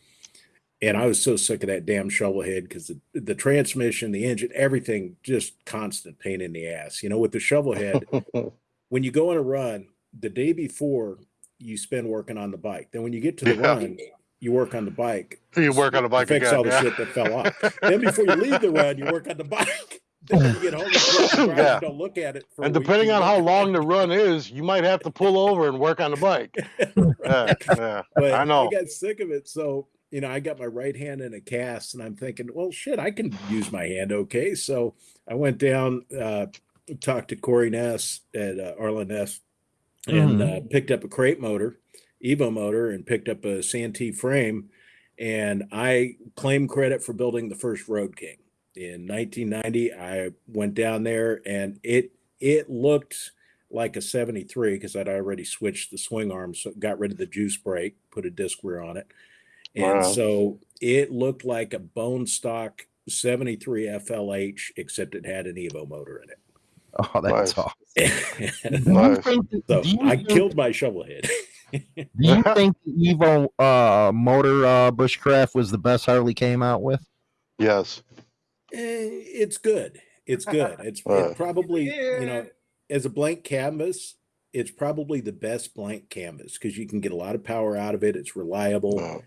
And I was so sick of that damn shovel head because the, the transmission, the engine, everything just constant pain in the ass. You know, with the shovel head, when you go on a run, the day before you spend working on the bike. Then when you get to the Yeah. run, you work on the bike. you work on the bike fix again. all the yeah. shit that fell off. then before you leave the run, you work on the bike. Then when you get home, you close your eyes, Yeah. don't look at it. For And depending on how long the run is, you might have to pull over and work on the bike. Yeah, yeah. but I know. I got sick of it. So, you know, I got my right hand in a cast and I'm thinking, well, shit, I can use my hand okay. So I went down, uh, talked to Corey Ness at uh, Arlen Ness and uh, picked up a crate motor, Evo motor, and picked up a Santee frame. And I claim credit for building the first Road King. In 1990, I went down there and it it looked like a 73 because I'd already switched the swing arm, so got rid of the juice brake, put a disc rear on it. And Wow. so it looked like a bone stock 73 FLH, except it had an Evo motor in it. Oh, that's Nice. awesome. it. Do you Nice. think, so I killed my shovel head. Do you think the Evo uh, motor uh, Bushcraft was the best Harley came out with? Yes. Eh, it's good. It's good. It's it probably you know as a blank canvas, it's probably the best blank canvas because you can get a lot of power out of it. It's reliable,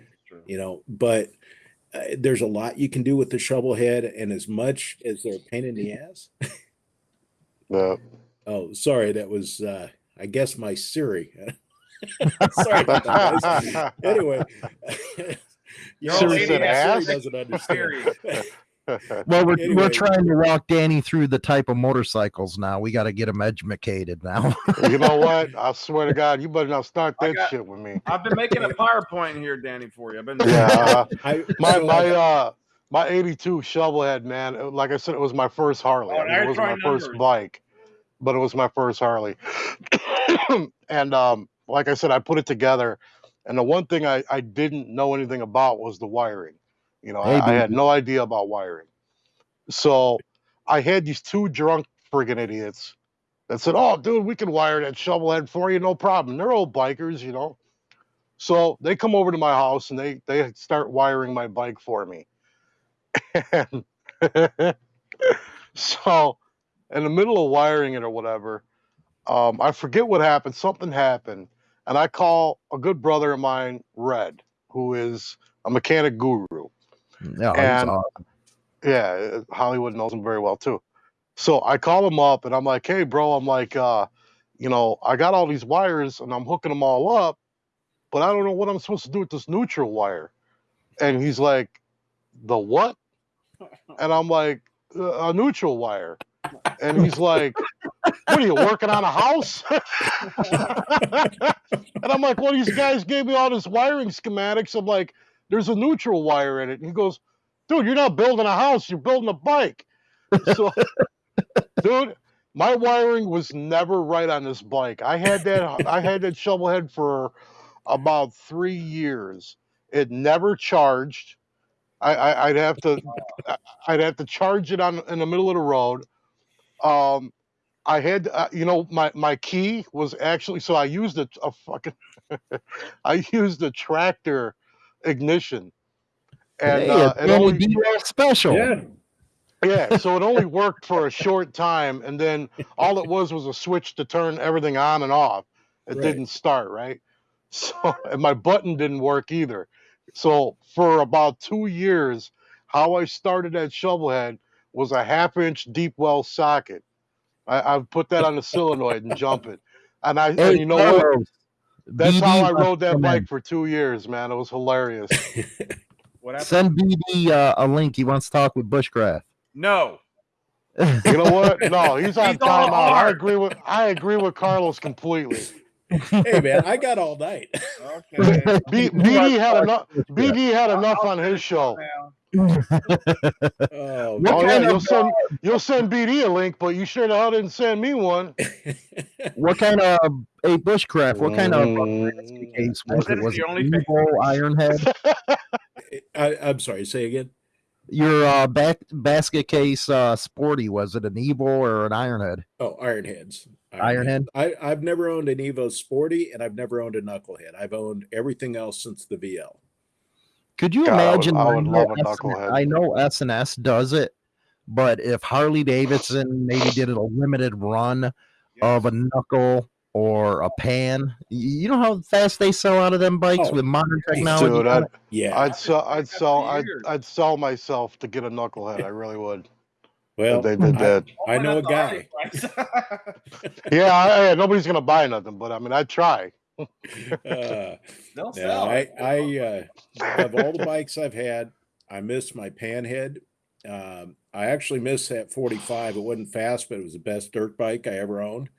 you know. But uh, there's a lot you can do with the shovel head, and as much as they're a pain in the ass. yeah. oh, sorry, that was uh, I guess my Siri. sorry about that. guys. Anyway, you Siri lady said Siri doesn't understand. Well, we're, Anyway. we're trying to walk Danny through the type of motorcycles now. We got to get him educated now. you know what? I swear to God, you better not start that got- shit with me. I've been making a PowerPoint here, Danny, for you. I've been Yeah. uh, I, my my uh my 82 shovelhead man like i said it was my first harley Oh, I mean, it wasn't my throwing first bike but it was my first harley and um like i said i put it together and the one thing i i didn't know anything about was the wiring you know Hey, I, I had no idea about wiring so i had these two drunk friggin' idiots that said oh dude we can wire that shovelhead for you no problem they're old bikers you know so they come over to my house and they they start wiring my bike for me. And so in the middle of wiring it or whatever, um, I forget what happened. Something happened, and I call a good brother of mine, Red, who is a mechanic guru. Yeah, And- awesome. Yeah, Hollywood knows him very well too. So I call him up and I'm like, hey, bro, I'm like, uh, you know, I got all these wires and I'm hooking them all up, but I don't know what I'm supposed to do with this neutral wire. And he's like, the what? And I'm like, "Uh, a neutral wire. And he's like, what are you working on a house? and I'm like, well, these guys gave me all this wiring schematics. I'm like, there's a neutral wire in it. And he goes, dude, you're not building a house, you're building a bike. So, dude, my wiring was never right on this bike. I had that I had that shovel head for about three years. It never charged. I, I'd have to I'd have to charge it on in the middle of the road. Um, I had uh, you know my my key was actually so I used a, a fucking I used a tractor ignition. And hey, uh, it only, special. yeah. yeah, so it only worked for a short time, and then all it was was a switch to turn everything on and off. It Right. didn't start right. So and my button didn't work either. So for about two years, how I started at shovelhead was a half inch deep well socket. I, I put that on the solenoid and jump it. And I Hey, and you know what? Carlos, That's BD how I rode that bike for two years, man. It was hilarious. What? Send BD uh, a link. He wants to talk with Bushcraft. No. You know what? No, he's on He's timeout. I agree with I agree with Carlos completely. hey man, I got all night. Okay. B, BD had enough. BD had enough on his show. Now, Oh, What Oh yeah, kind you'll of, send you'll send BD a link, but you sure the hell didn't send me one. What kind of a Bushcraft? What kind of Mm. case was That it? is Was the it only an thing- Evo Ironhead? I, I'm sorry. Say again. Your uh, back basket case uh, sporty was it an Evo or an Ironhead? Oh, Ironheads. Ironhead? I, I've never owned an Evo Sporty, and I've never owned a Knucklehead. I've owned everything else since the VL. Could you God, I would- imagine? I would know love a S&S. I know S and S does it, but if Harley Davidson maybe did a limited run of a knuckle or a pan, you know how fast they sell out of them bikes Oh, with modern technology. Dude, I'd. Yeah. I'd sell I'd sell I'd. I'd sell myself to get a knucklehead. I really would. well, they did I- that. I know a Only not the guy. Yeah, I, I- nobody's gonna buy nothing, but I mean, I'd try. uh, They'll no. I, I, uh, of all the bikes I've had, I miss my panhead. Um, I actually miss that 45. It wasn't fast, but it was the best dirt bike I ever owned.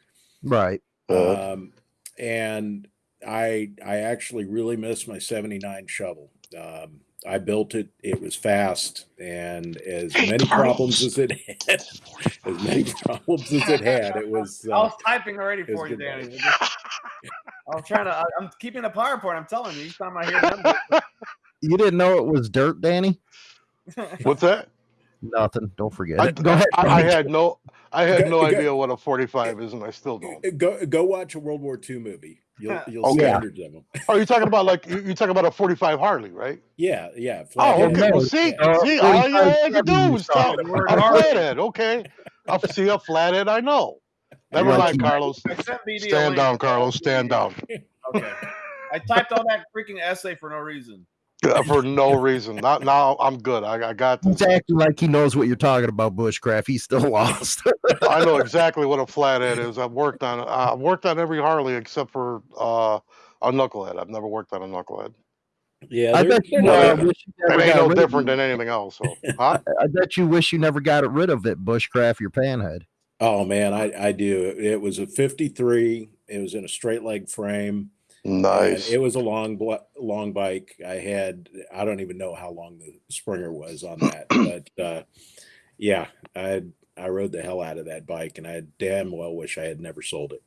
Right. Um, and I, I actually really miss my 79 shovel. Um, I built it. It was fast, and as Hey, many problems as it had, as many problems as it had, it was. I Uh, was typing already for you, Danny. Bike. It just- I was trying to. I, I'm keeping the PowerPoint. I'm telling you. Each time I hear them, You didn't know it was dirt, Danny? What's that? Nothing. Don't forget I, it. Go ahead. I, I had no I had Go- no go- idea what a 45 is, and I still don't. go go watch a World War II movie. You'll you'll Oh, see yeah. hundreds of them. Oh, you're talking about like you- you're talking about a 45 Harley, right? Yeah, yeah. Oh, flathead. okay. Well, see, uh, see, all you 45 had to do was talk Chevy the a flathead. Okay, I see a flathead. I know. Never Like mind, Carlos. I sent BD a Stand down, Carlos. Stand down. Okay. I typed all that freaking essay for no reason. For no reason. Not now. I'm good. I, I got He's acting like he knows what you're talking about, Bushcraft. He's still lost. I know exactly what a flathead is. I've worked on. I've worked on every Harley except for uh, a knucklehead. I've never worked on a knucklehead. Yeah, I they're- bet you, they're uh, not- wish you It ain't no different than anything else. So, huh? I bet you wish you never got rid of it, Bushcraft, your panhead. Oh man, I I do. It was a 53. It was in a straight leg frame. and Nice. It was a long long bike. I had I don't even know how long the Springer was on that, but uh, yeah, I I rode the hell out of that bike, and I damn well wish I had never sold it.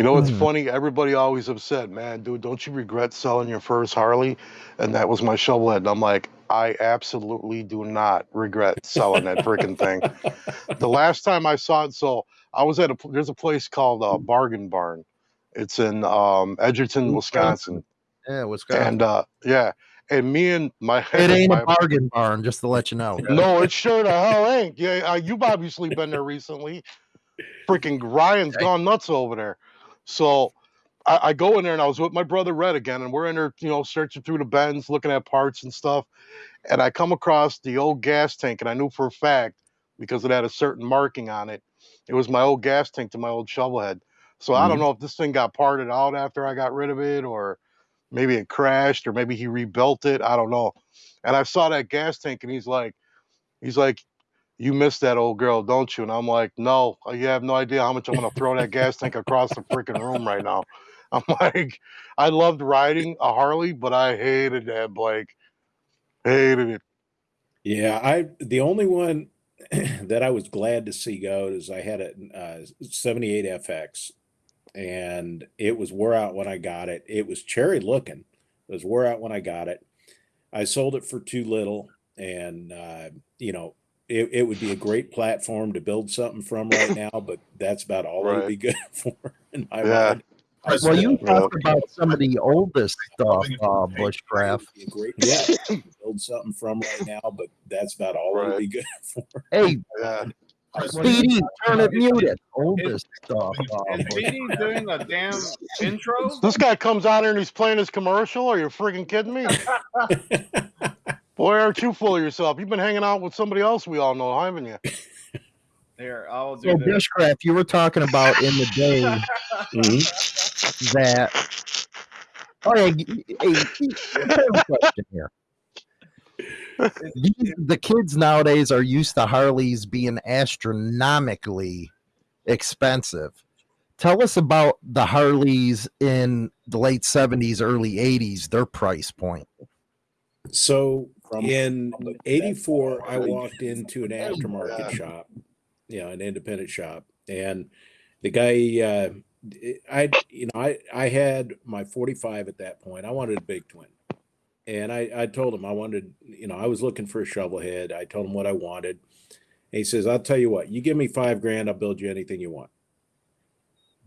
You know what's Hmm. funny? Everybody always upset, man, dude. Don't you regret selling your first Harley? And that was my shovelhead. And I'm like, I absolutely do not regret selling that freaking thing. The last time I saw it, so I was at a there's a place called uh, Bargain Barn. It's in um, Edgerton, Wisconsin, Yeah, Wisconsin. and uh, yeah, and me and my it ain't my, a bargain barn, just to let you know. no, it sure the hell ain't. Yeah, uh, you've obviously been there recently. Freaking Ryan's gone nuts over there. So I, I go in there and I was with my brother Red again, and we're in there, you know, searching through the bins, looking at parts and stuff. And I come across the old gas tank, and I knew for a fact because it had a certain marking on it. It was my old gas tank to my old shovelhead. So I don't Mhm. know if this thing got parted out after I got rid of it, or maybe it crashed, or maybe he rebuilt it. I don't know. And I saw that gas tank, and he's like, he's like, you miss that old girl, don't you? And I'm like, no, you have no idea how much I'm gonna throw that gas tank across the freaking room right now. I'm like, I loved riding a Harley, but I hated that bike. Hated it. Yeah, I the only one that I was glad to see go is I had a uh, 78 FX and it was wore out when I got it. It was cherry looking. It was wore out when I got it. I sold it for too little and uh, you know, it, it would be a great platform to build something from right now, but that's about all it would be good for in my Yeah. mind. I well, you talked about some of the oldest stuff, uh, Bushcraft. Be a great yeah, build something from right now, but that's about all it would be good for. Hey, Yeah. Speedy, turn it muted. Hold this stuff. Is Speedy doing a damn intro? This guy comes out here and he's playing his commercial. Are you freaking kidding me? Boy, aren't you full of yourself? You've been hanging out with somebody else we all know, haven't you? Here, I'll do So, this. Bushcraft, you were talking about in the day Mhm. that. Oh, yeah. Hey, question here. These, the kids nowadays are used to Harleys being astronomically expensive. Tell us about the Harleys in the late 70s, early 80s, their price point. So in '84, I walked into an aftermarket shop, you know, an independent shop, and the guy, uh, I, you know, I I had my 45 at that point. I wanted a big twin, and I I told him I wanted, you know, I was looking for a shovel head. I told him what I wanted. And he says, "I'll tell you what, you give me five grand, I'll build you anything you want."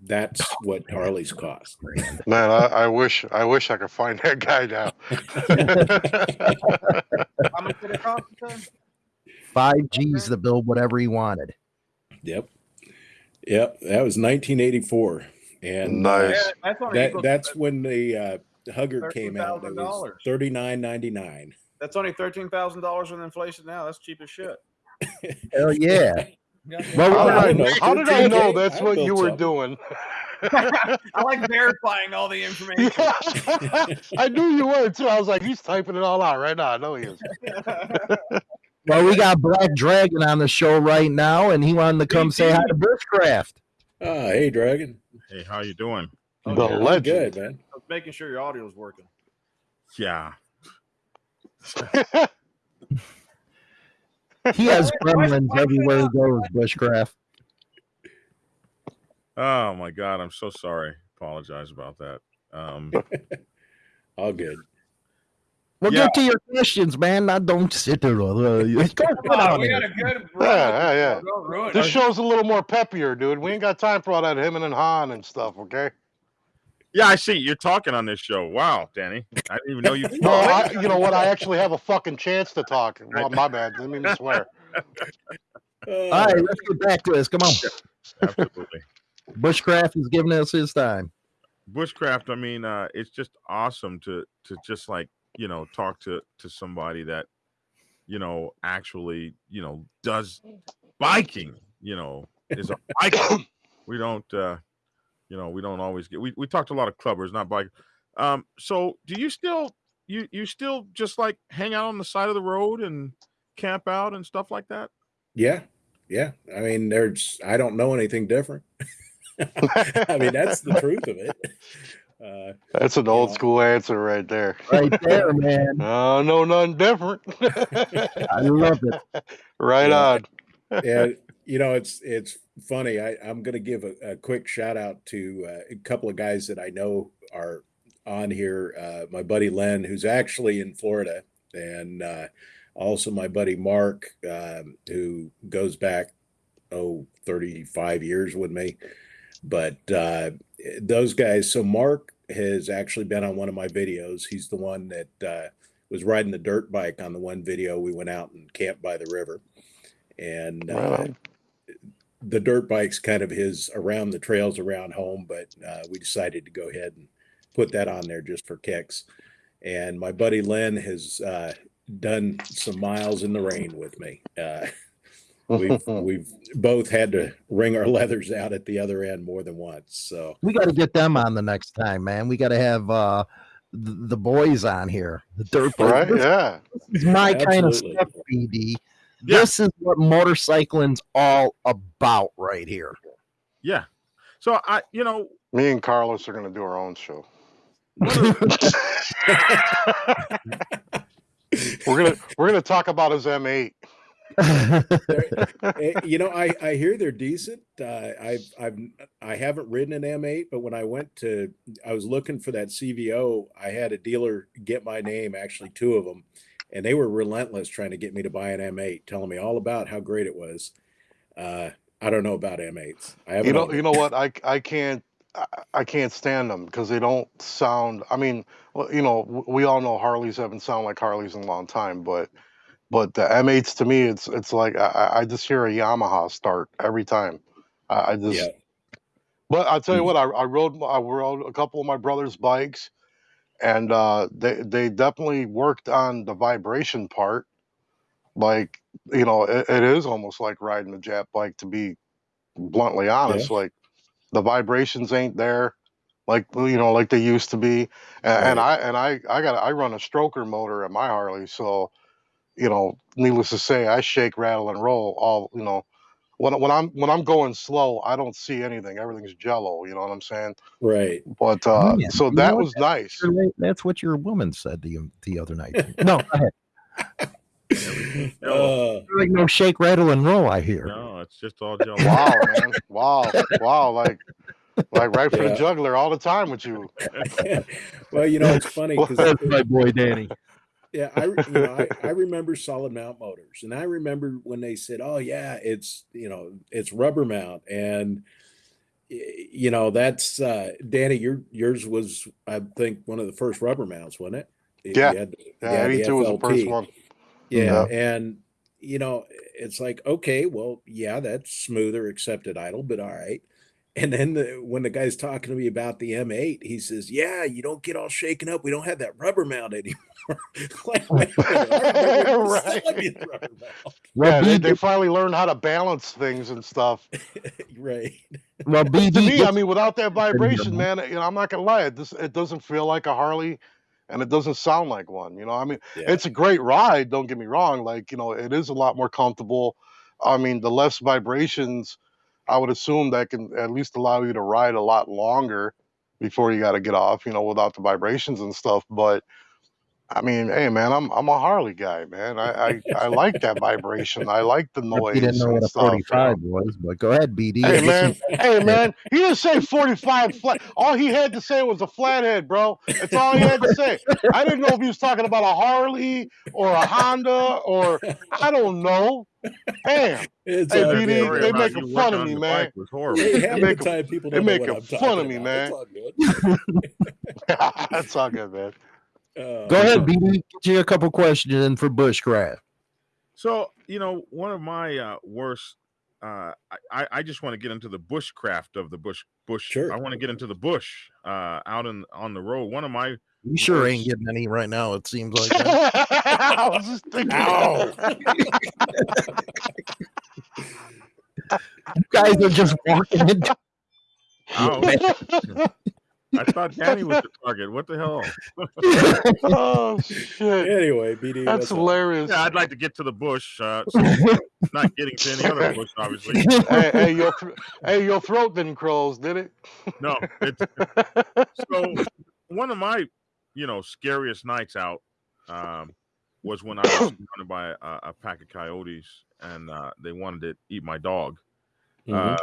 That's what Harleys cost. Man, I, I wish I wish I could find that guy now. How much did it cost? you? Five G's to build whatever he wanted. Yep, yep. That was 1984, and uh, Nice. Yeah, that's only that equal- that's when the uh, Hugger came out. That was $13,000. thirty nine ninety nine. That's only thirteen thousand dollars with inflation now. That's cheap as shit. Hell yeah. Well, How did I, know. how did I know that's I what you were something. doing? I like verifying all the information. Yeah. I knew you were too. I was like, he's typing it all out right now. I know he is. Well, we got Black Dragon on the show right now, and he wanted to come say hi to Bushcraft. Ah, hey, Dragon. Hey, how you doing? Oh, The yeah. Legend. good, man. I was making sure your audio is working. Yeah. He has gremlins everywhere he goes, Bushcraft. Oh my God, I'm so sorry. Apologize about that. Um, All good. Well, Yeah. get to your questions, man. Not don't sit there. Uh, go sit Come on, down we there. got a good Yeah, yeah, yeah. This show's a little more peppier, dude. We ain't got time for all that him and Han and stuff. Okay. Yeah, I see you're talking on this show. Wow, Danny, I didn't even know you. No, I, you know what? I actually have a fucking chance to talk. Well, my bad. Didn't mean to swear. All right, let's get back to this. Come on. Absolutely. Bushcraft is giving us his time. bushcraft i mean uh it's just awesome to to just like you know talk to to somebody that you know actually you know does biking you know is a biker we don't uh you know we don't always get we, we talked to a lot of clubbers not bike um so do you still you you still just like hang out on the side of the road and camp out and stuff like that Yeah, yeah. I mean, there's. I don't know anything different. I mean, that's the truth of it. Uh, That's an old Yeah. school answer right there. Right there, man. Oh, no, nothing different. I love it. right Yeah. on. yeah, you know, it's it's funny. I, I'm going to give a, a quick shout out to uh, a couple of guys that I know are on here. Uh, my buddy Len, who's actually in Florida, and uh, also my buddy Mark, um, who goes back oh 35 years with me. But uh, those guys. So Mark has actually been on one of my videos. He's the one that uh, was riding the dirt bike on the one video we went out and camped by the river and Right uh. The dirt bike's kind of his around the trails around home, but uh, we decided to go ahead and put that on there just for kicks. And my buddy Len has uh, done some miles in the rain with me. Uh, we've we've both had to wring our leathers out at the other end more than once. So We got to get them on the next time, man. We got to have uh, the, the boys on here. The dirt bikes. right? This Yeah. is my kind of stuff, BD. Yeah. This is what motorcycling's all about right here. yeah so i you know Me and Carlos are going to do our own show. We're gonna we're gonna talk about his M8. Eh, you know, I I hear they're decent. Uh, I've I've I haven't ridden an M8, but when I went to, I was looking for that CVO. I had a dealer get my name, actually two of them, and they were relentless trying to get me to buy an M8, telling me all about how great it was. Uh, I don't know about M8s. I haven't. You know you know what? I I can't I, I can't stand them because they don't sound. I mean, you know, we all know Harleys haven't sound like Harleys in a long time, but But the M8s to me, it's it's like I, I just hear a Yamaha start every time. I, I just. Yeah. But I'll tell you Mm. what, I, I rode I rode a couple of my brother's bikes, and uh, they they definitely worked on the vibration part. Like you know, it, it is almost like riding a jet bike to be bluntly honest. Like the vibrations ain't there, like you know, like they used to be. And, and I and I I got I run a stroker motor at my Harley, so you know, needless to say, I shake, rattle, and roll all you know. When, when I'm when I'm going slow, I don't see anything. Everything's jello. You know what I'm saying? Right. But uh, Man, so you know that what? was nice. Your That's what your woman said the the other night. No, go. Uh, like no shake, rattle, and roll. I hear. No, it's just all jello. Wow, man! Wow, wow! Like like right for Yeah. the juggler all the time with you. well, you know, it's funny because my boy Danny. Yeah, I you know I, I remember solid mount motors, and I remember when they said, "Oh yeah, it's you know it's rubber mount," and you know that's uh, Danny. Your yours was I think one of the first rubber mounts, wasn't it? Yeah. had- Yeah, the 82 was the first one. Yeah, and you know, it's like okay, well, yeah, that's smoother, accepted idle, but all right. And then the, when the guy's talking to me about the M8, he says, "Yeah, you don't get all shaken up. We don't have that rubber mount anymore." like, wait a minute, I remember you Right. selling me the rubber mount. Yeah, they, they finally learned how to balance things and stuff. right? well, to BD. me, I mean, without that vibration, man, you know, I'm not gonna lie, it just it doesn't feel like a Harley, and it doesn't sound like one. You know, I mean, Yeah. it's a great ride. Don't get me wrong. Like, you know, it is a lot more comfortable. I mean, the less vibrations, I would assume that can at least allow you to ride a lot longer before you got to get off. You know, without the vibrations and stuff. But I mean, hey, man, I'm I'm a Harley guy, man. I I, I like that vibration. I like the noise you didn't know what a stuff. you know? 45 was, but go ahead, BD. Hey man, hey man, he didn't say 45 flat. All he had to say was a flathead, bro. That's all he had to say. I didn't know if he was talking about a Harley or a Honda or I don't know. Damn. It's Hey, BD, they man. making fun of me, man. bike Was horrible. They the making- time people they don't know what making fun of me, man. It's all good. That's all good, man. Uh, Go ahead, BD. Get you a couple questions in for bushcraft. So you know, one of my uh, worst. Uh, I- I I just want to get into the bushcraft of the bush. Bush. Sure. I want to get into the bush. Uh, out in on the road. One of my You sure ain't getting any right now. It seems like that. I was just thinking. Ow. you guys are just walking into. oh, I thought Danny was the target. What the hell? oh shit. anyway, BD, That's what's up? hilarious. Yeah, I'd like to get to the bush. Uh, so not getting to any other bush, obviously. hey, hey, your thr- hey, your throat didn't close, did it? No, it's so one of my you know scariest nights out um, was when I was surrounded by a, a pack of coyotes and uh, they wanted to eat my dog. Mhm. Uh,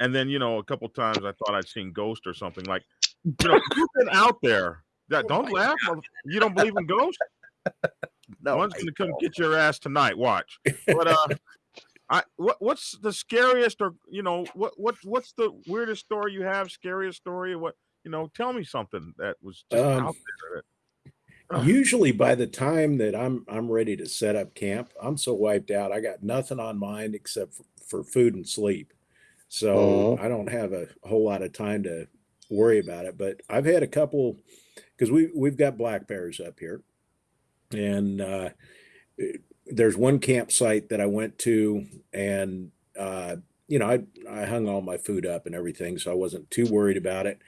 and then you know a couple times I thought I'd seen ghost or something like you know you've been out there. That don't laugh. mother- You don't believe in ghosts? no, One's I gonna come get your ass tonight. Watch. But uh, I what what's the scariest or you know what what what's the weirdest story you have? Scariest story? What you know? Tell me something that was just Um, out there. That, Usually by the time that I'm I'm ready to set up camp, I'm so wiped out. I got nothing on mind except for, for food and sleep. So I don't have a whole lot of time to worry about it. But I've had a couple because we we've got black bears up here, and uh, there's one campsite that I went to, and uh, you know I I hung all my food up and everything, so I wasn't too worried about it.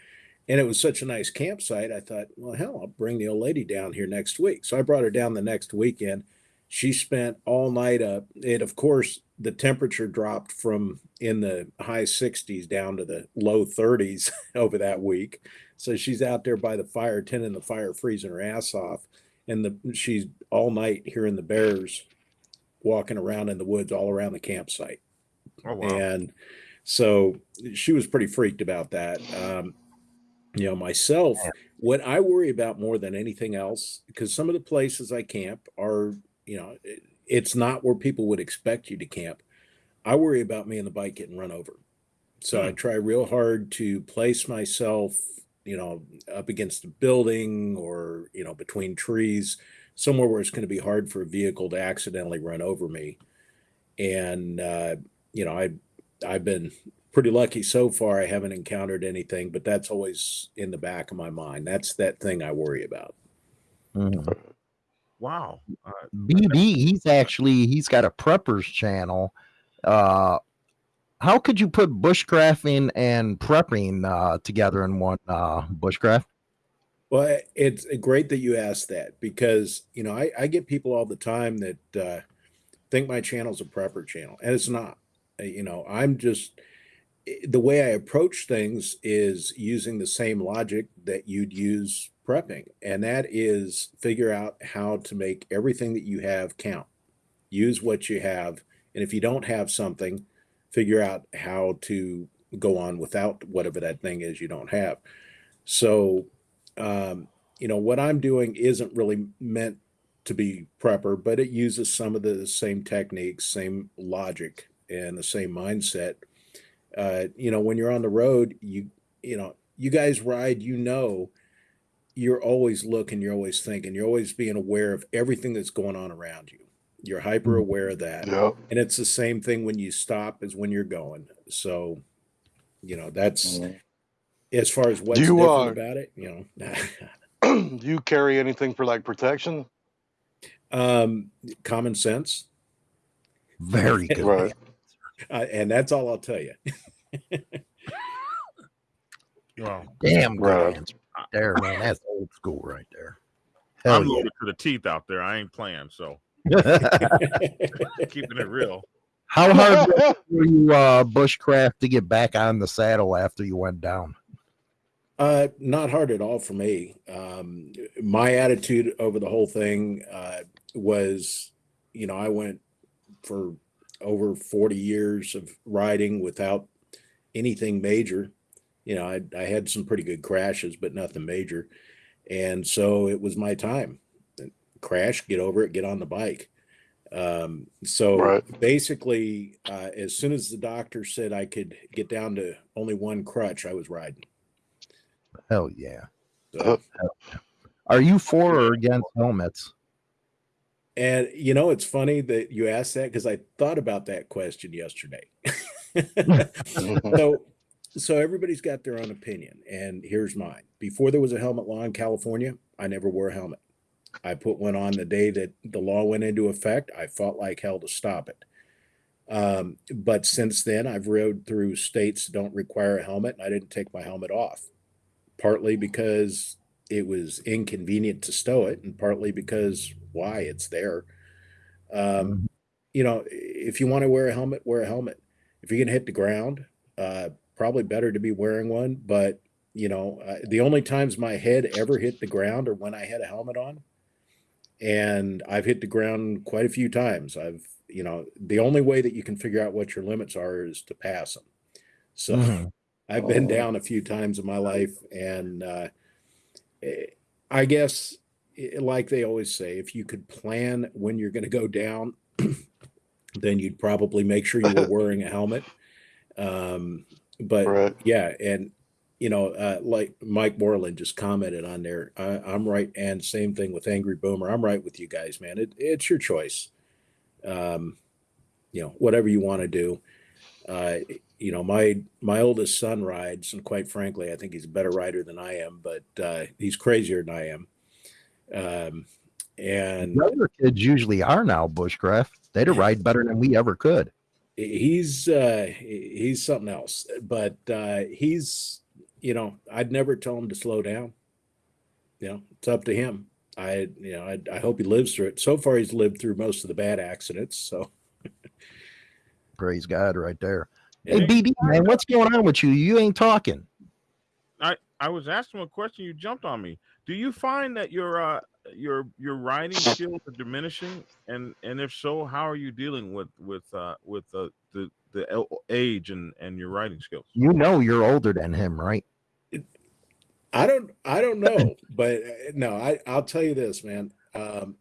And it was such a nice campsite. I thought, well, hell, I'll bring the old lady down here next week. So I brought her down the next weekend. She spent all night up. And of course, the temperature dropped from in the high 60s down to the low 30s over that week. So she's out there by the fire, tending the fire, freezing her ass off. And the she's all night hearing the bears walking around in the woods all around the campsite. oh wow. And so she was pretty freaked about that. Um, you know, myself, what I worry about more than anything else, because some of the places I camp are, you know, it- it's not where people would expect you to camp. I worry about me and the bike getting run over. So I try real hard to place myself, you know, up against a building or, you know, between trees somewhere where it's going to be hard for a vehicle to accidentally run over me. And uh, you know, I I've been pretty lucky so far. I haven't encountered anything, but that's always in the back of my mind. That's that thing I worry about. Mhm. Wow. Uh, BD, he's actually he's got a preppers channel. Uh how could you put bushcrafting and prepping uh together in one uh bushcraft? Well, it's great that you asked that because you know I, I get people all the time that uh, think my channel is a prepper channel, and it's not. Uh, You know, I'm just the way I approach things is using the same logic that you'd use prepping, and that is figure out how to make everything that you have count. Use what you have, and if you don't have something, figure out how to go on without whatever that thing is you don't have. So um, you know, what I'm doing isn't really meant to be prepper, but it uses some of the same techniques, same logic, and the same mindset. Uh, you know, when you're on the road, you you know, you guys ride, you know, you're always looking, you're always thinking, you're always being aware of everything that's going on around you. You're hyper aware of that. Yep. And it's the same thing when you stop as when you're going. So, you know, that's as far as what's you, different uh, about it, you know. Do you carry anything for like protection? um common sense Very good. Right. uh, and that's all i'll tell you well, Damn good Right. answer right there, man. That's old school right there. Hell I'm yeah. loaded to the teeth out there. I ain't playing, so keeping it real. How hard were you uh bushcraft to get back on the saddle after you went down? uh not hard at all for me um my attitude over the whole thing uh was you know i went for over 40 years of riding without anything major you know i, I had some pretty good crashes but nothing major and so it was my time crash get over it get on the bike um so Right. basically uh as soon as the doctor said i could get down to only one crutch i was riding Hell yeah. so, Are you for or against helmets? and you know it's funny that you asked that because i thought about that question yesterday so so everybody's got their own opinion and here's mine. Before there was a helmet law in california i never wore a helmet. I put one on the day that the law went into effect. I fought like hell to stop it. Um, but since then i've rode through states that don't require a helmet and i didn't take my helmet off partly because it was inconvenient to stow it and partly because why it's there. Um, Mhm. you know if you want to wear a helmet wear a helmet. If you're going to hit the ground uh, probably better to be wearing one but you know uh, the only times my head ever hit the ground are when i had a helmet on and i've hit the ground quite a few times i've you know the only way that you can figure out what your limits are is to pass them so Mhm. I've been Oh. down a few times in my life, and uh, eh, I guess, eh, like they always say, if you could plan when you're going to go down, then you'd probably make sure you were wearing a helmet. Um, but Right. yeah, and you know, uh, like Mike Moreland just commented on there, I, I'm right, and same thing with Angry Boomer. I'm right with you guys, man. It, it's your choice. Um, you know, whatever you want to do. Uh, you know, my my oldest son rides, and quite frankly, I think he's a better rider than I am, but uh, he's crazier than I am. Um, and Younger kids usually are now bushcraft. They'd ride better than we ever could. He's uh, he's something else. But uh, he's, you know, I'd never tell him to slow down. You know, it's up to him. I, you know, I, I hope he lives through it. So far, he's lived through most of the bad accidents. So, Praise God, right there. Hey, Yeah. BD, man, what's going on with you? You ain't talking. I I was asking a question. You jumped on me. Do you find that your uh your your writing skills are diminishing, and and if so, how are you dealing with with uh with uh, the the age and and your writing skills? You know you're older than him, right? I don't I don't know, but uh, no, I I'll tell you this, man. Um,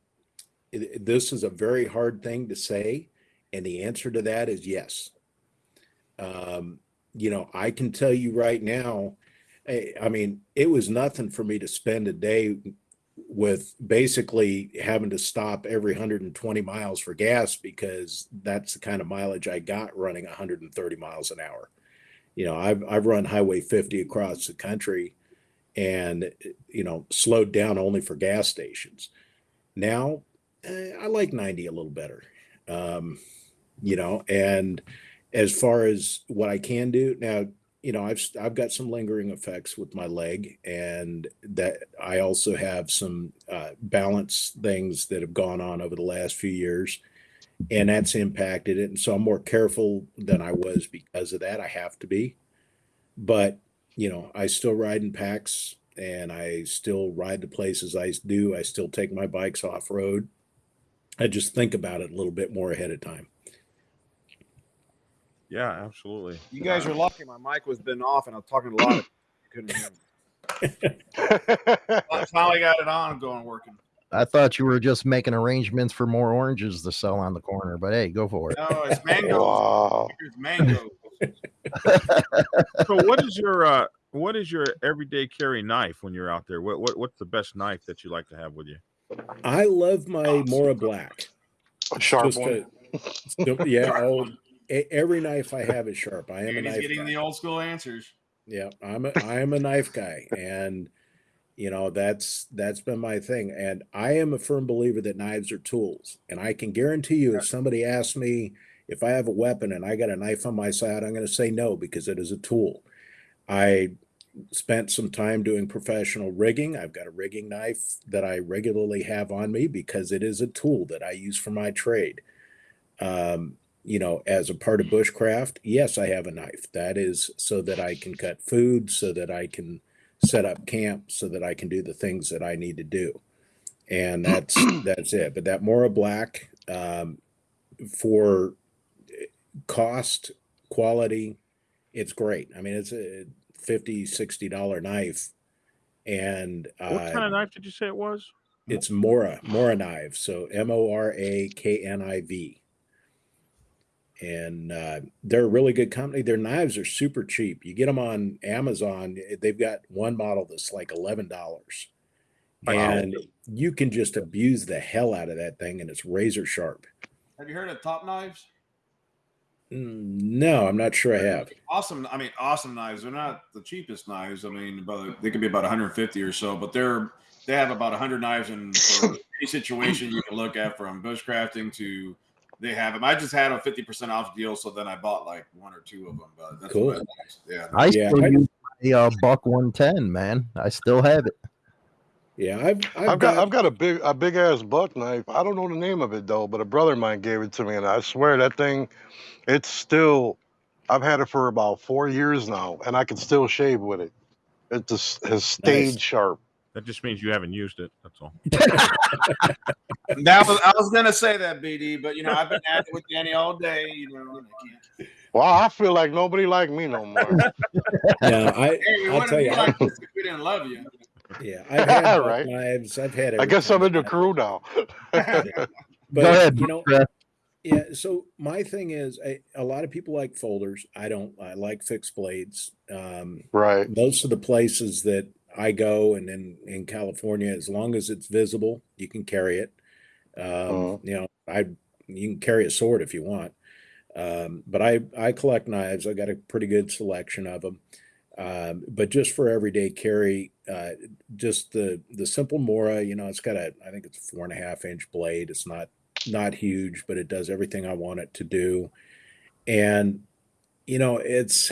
it- it- this is a very hard thing to say, and the answer to that is yes. Um, you know, I can tell you right now. I, I mean, it was nothing for me to spend a day with basically having to stop every 120 miles for gas because that's the kind of mileage I got running 130 miles an hour. You know, I've I've run Highway 50 across the country, and you know slowed down only for gas stations. Now, eh, I like 90 a little better. Um, you know, and as far as what I can do now, you know, I've I've got some lingering effects with my leg, and that I also have some uh, balance things that have gone on over the last few years, and that's impacted it. And so I'm more careful than I was because of that. I have to be, but you know, I still ride in packs, and I still ride the places I do. I still take my bikes off road. I just think about it a little bit more ahead of time. Yeah, absolutely. You guys are lucky. My mic was been off, and I was talking a lot. Of, you couldn't hear me. I finally got it on and going working. I thought you were just making arrangements for more oranges to sell on the corner, but hey, go for it. No, it's mango. wow. It's mango. So what is your uh what is your everyday carry knife when you're out there? What, what what's the best knife that you like to have with you? I love my Mora Black. A sharp Just one. a- yeah, oh, e- every knife I have is sharp. I am a And he's knife getting guy. the old school answers. Yeah, I'm a I am a knife guy, and you know that's that's been my thing. And I am a firm believer that knives are tools. And I can guarantee you, if somebody asks me if I have a weapon and I got a knife on my side, I'm going to say no because it is a tool. I spent some time doing professional rigging. I've got a rigging knife that I regularly have on me because it is a tool that I use for my trade. Um, you know, as a part of bushcraft, yes, I have a knife. That is so that I can cut food, so that I can set up camp, so that I can do the things that I need to do. And that's that's it. But that Mora Black um, for eh, cost, quality, it's great. I mean, it's a 50 60 dollar knife and What uh, kind of knife did you say it was? it's Mora, Mora knife. So M O R A K N I V. And uh, they're a really good company. Their knives are super cheap. You get them on Amazon. eh, They've got one model that's like eleven dollars, Wow. and you can just abuse the hell out of that thing, and it's razor sharp. Have you heard of Top Knives? Mm, No, I'm not sure I have. Awesome. I mean, awesome knives. They're not the cheapest knives. I mean, about they could be about 150 or so, but they're they have about 100 knives in for any situation you can look at, from bushcrafting to they have them. I just had a 50% off deal, so then I bought like one or two of them. But that's Cool. what I- yeah. I Yeah, still I- use my uh, buck 110, man. I still have it. Yeah, I've I've, I've got I've got a big a big ass buck knife. I don't know the name of it though, but a brother of mine gave it to me, and I swear that thing, it's still. I've had it for about four years now, and I can still shave with it. It just has stayed sharp. That just means you haven't used it. That's all. That was, I was gonna say that BD, but you know I've been at it with Danny all day. You know, and I can't. Well, I feel like nobody like me no more. yeah, I. Hey, I'll tell you, I- like this if we didn't love you. yeah, I've had buck Right. knives. I've had. I guess I'm in the crew now. But Go ahead, you know, Yeah. So my thing is, I, a lot of people like folders. I don't. I like fixed blades. Um, right. most of the places that I go, and in in California, as long as it's visible, you can carry it. Um, Mhm. You know, I you can carry a sword if you want. Um, but I I collect knives. I got a pretty good selection of them. Um, but just for everyday carry, uh, just the the simple Mora, you know, it's got a I think it's a four and a half inch blade. It's not not huge, but it does everything I want it to do. And you know, it's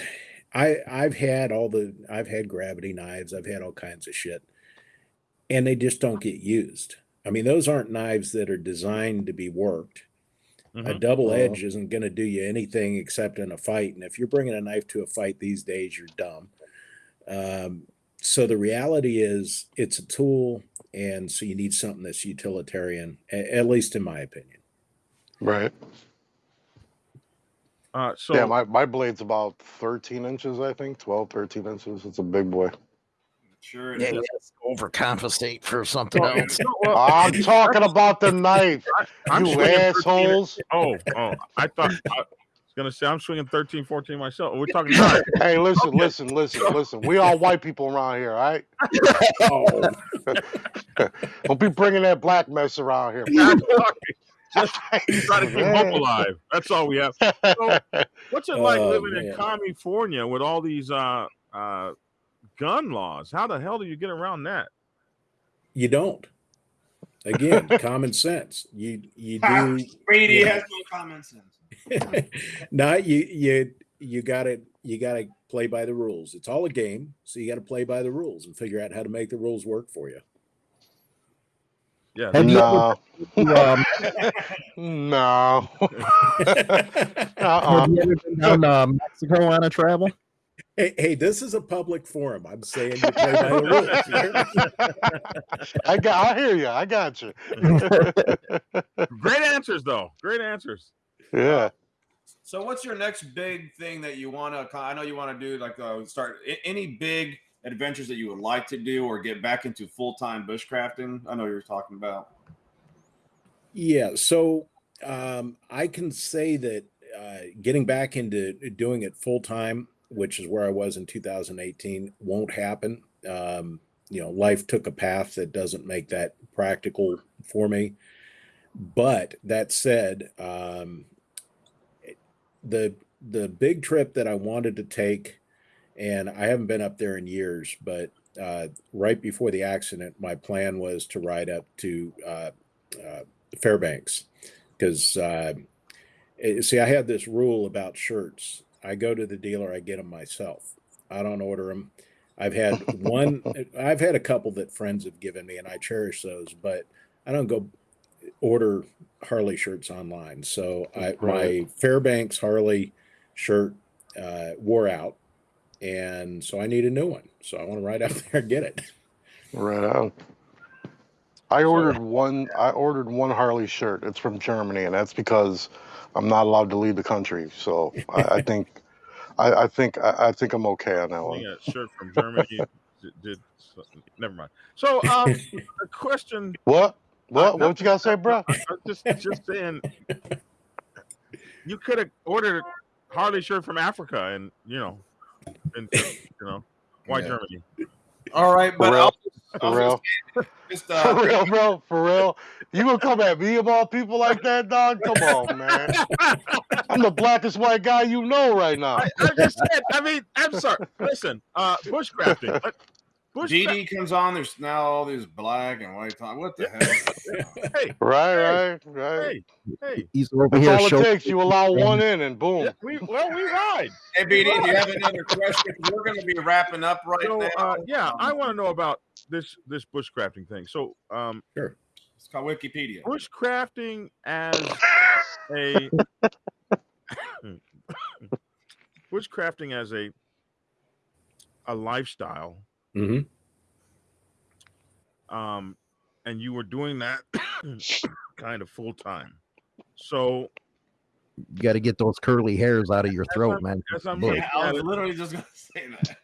I I've had all the I've had gravity knives, I've had all kinds of shit, and they just don't get used. I mean, those aren't knives that are designed to be worked. A Mhm. double edge isn't going to do you anything except in a fight. And if you're bringing a knife to a fight these days, you're dumb. Um, so the reality is, it's a tool, and so you need something that's utilitarian, a- at least in my opinion. Right. Uh, so yeah, my, my blade's about 13 inches, I think. 12, 13 inches. It's a big boy. Sure. It Yeah, is. overcompensate for something well, else. no, well, I'm talking about the knife, I'm you swinging 13 assholes. Oh, oh, I thought. I, was gonna say I'm swinging 13, 14 myself. We're talking about Hey, listen, Okay. listen, listen, listen. We all white people around here, all right? Oh, Oh, Don't be bringing that black mess around here. Just try to keep hope alive. That's all we have. So, What's it like Oh, living in. California with all these uh uh gun laws? How the hell do you get around that? you don't. Again, common sense. You you do Brady Yeah. has no common sense. no, you you you gotta you gotta play by the rules. It's all a game, so you gotta play by the rules and figure out how to make the rules work for you. Yeah, Have you ever- no, Um, no. hey, uh-uh. have you ever been down to Mexico on a travel? hey, hey, this is a public forum. I'm saying you play by the rules. You hear me? I got. I hear you. I got you. great answers though. Great answers. yeah. So, what's your next big thing that you want to? I know you want to do like uh, start any big adventures that you would like to do or get back into full time bushcrafting. I know you're talking about. Yeah, so um, I can say that uh, getting back into doing it full time, which is where I was in 2018, won't happen. Um, you know, life took a path that doesn't make that practical for me. But that said, um, the the big trip that I wanted to take, and I haven't been up there in years, but uh, right before the accident, my plan was to ride up to uh, uh, Fairbanks because uh, eh, see, I have this rule about shirts. I go to the dealer, I get them myself. I don't order them. I've had one, I've had a couple that friends have given me, and I cherish those, but I don't go order Harley shirts online. So I, my Fairbanks Harley shirt uh, wore out, and so I need a new one. So I want to ride out there and get it. Right on. I ordered one. I ordered one Harley shirt. It's from Germany, and that's because I'm not allowed to leave the country. So I, I think, I, I think, I, I think I'm okay on that one. think a shirt from Germany did, did never mind. So um a question What? What? no, What you gotta say, bro? I'm just just saying you could have ordered a Harley shirt from Africa and you know and you know why Yeah. Germany? All right, but For real? I'll, For I'll real? just For uh, real, bro? For real? You gonna come at me about people like that, dog? Come on, man. I'm the blackest white guy you know right now. I, I just said I mean I'm sorry. Listen, uh bushcrafting. But bushcraft, GD comes on. There's now all these black and white. Time. What the hell? hey, Right, right, right. hey, hey. He's over That's here. all it takes. You allow one in, and boom. Yeah, we well we ride. Hey, BD, do you have another question? We're going to be wrapping up right So now. uh, yeah, I Um, want to know about this this bushcrafting thing. So um It's called Wikipedia. bushcrafting as a bushcrafting as a a lifestyle hmm um and you were doing that kind of full time so You got to get those curly hairs out of your throat, man. as i'm Look. looking Yeah, I at was it, literally just going to say that.